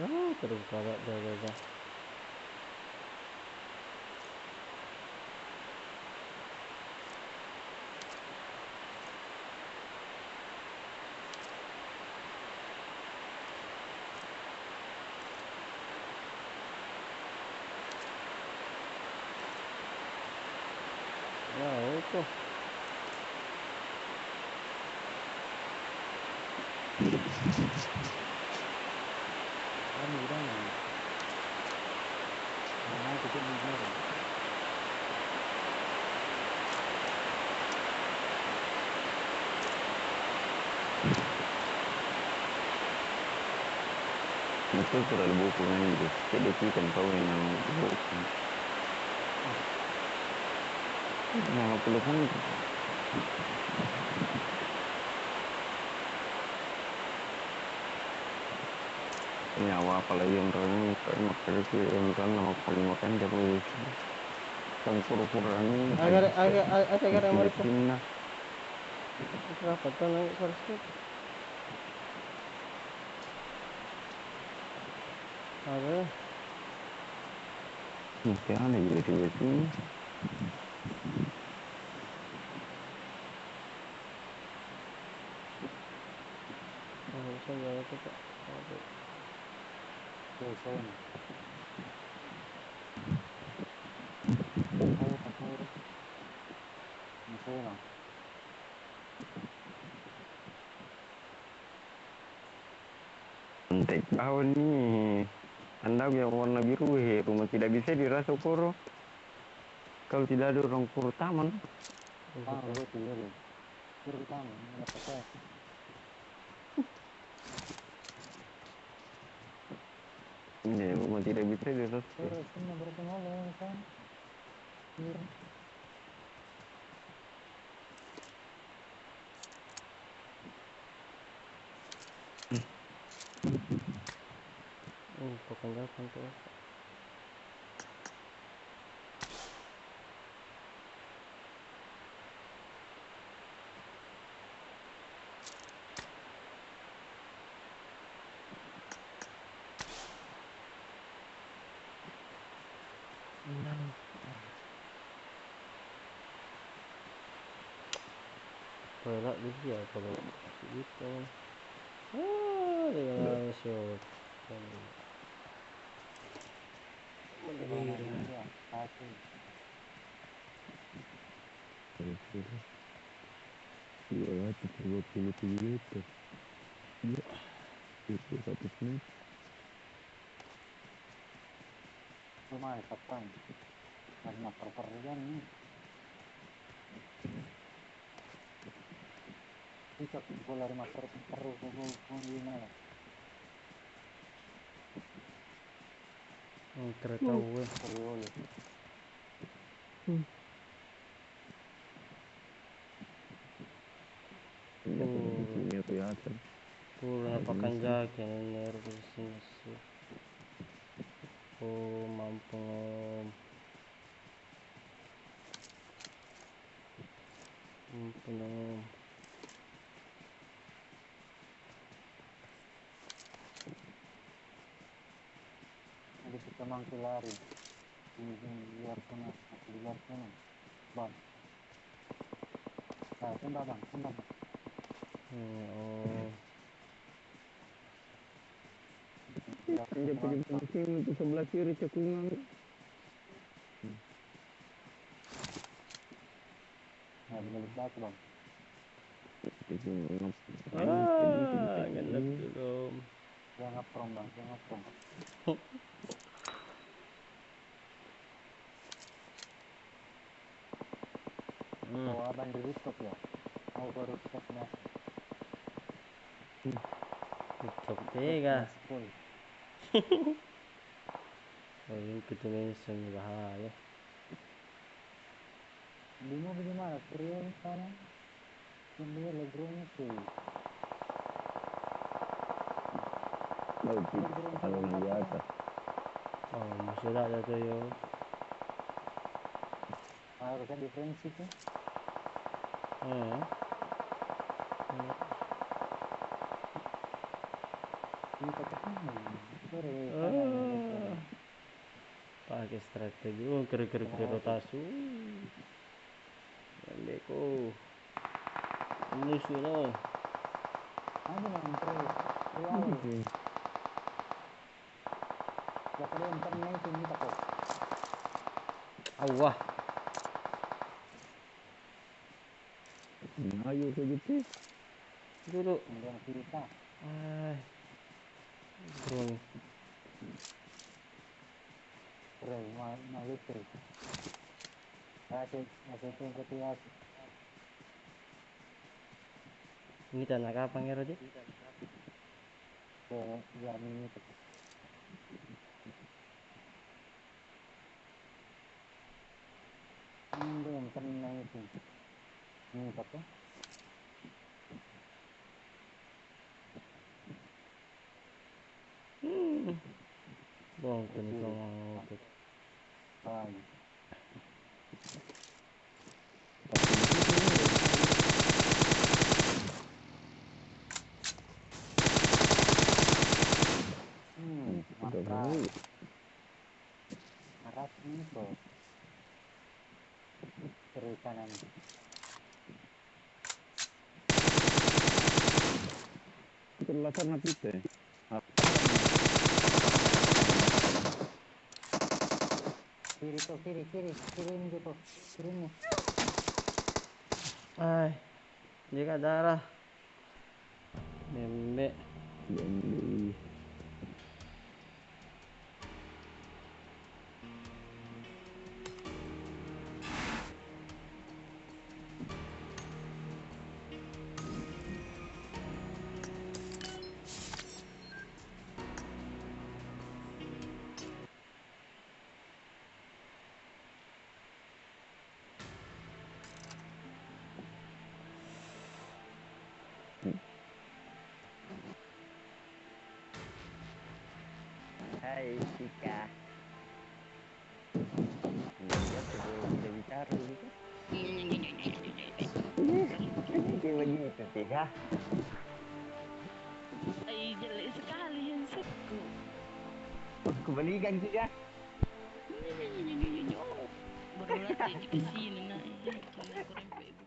ah terus kagak jaga ya itu Kan udah nih. Mana kita bingung. Ada buku kan itu. Jadi kita tahu yang buku. Nah, telepon nyawa apalagi yang orang kayak makan itu yang kan nama paling makan dia mau kan pura-pura ini agar agar agar agar yang mau berapa tuh naik first trip ada mungkin aneh jadi di sini nggak bisa jalan itu pak ada Tuh, sono. Tahu, tahu. Masalah. Santai tahun nih anda yang warna biru he rumah dirasa koro kalau tidak ada orang pur taman. Ah, gue tidur ya. Nggak ini rumah tidak bisa dirasa Terus kan kan. Hmm, bukan jalan tuh Pelak dia kalau gitu ah dengan shot dua ratus dua puluh tujuh liter ya itu satu Lumayan, kapan? Karena perpergian nih. Bisa gue lari master terus gue gue gimana? hmm, kereta gue Serius. Oh. ya kelihatan napakan jacket nervous na siya. Oh, mampong. Mampong. Jadi kita mangki lari. Ini di luar sana, aku di luar sana. Bang. Nah, tembak bang, tembak bang. Hmm, oh. Ya, dia punya penting itu sebelah kiri cekungan Nah, balik batu bang. Ah, ganda belum. Dia ngaprom bang, dia ngaprom. Hmm. Bawa abang di rooftop ya. Mau ke rooftop nah. Tutup tiga. Full. Oh, yung kita mention bahaya. Bingung bagaimana? Prion sana. Yang dia legronya sih. Baik, kalau di atas. Oh, masih ada tuh yo. Harusnya defensif ya. Hmm. Ini ketemu. Sore. Ah. Pakai strategi. Oh, gerak-gerak di rotasi. Beko. Musuh no. Ano naman pre? Kuwari. Baka rin internet kita ko. Awah. Ayo ke gitu. Dulu. Ito yung katiwas. Ini tanah kapang ya? So, yan ini ito. Hindi yung internet Ini? Hmm. Bong, tani ko mga ukit. Ay. Hmm, Udah mantap. baru. Harap ini bro. Kiri kanan. Terlatar napite. Kiri tuh, kiri, kiri, kiri ini tuh, kiri ini. Ay. Hindi ka darah. Bembe. Jadi, Sika. Ay, jelek sekali handsetku. Kebalikan Sika. Baru latih di sini nah. Rempet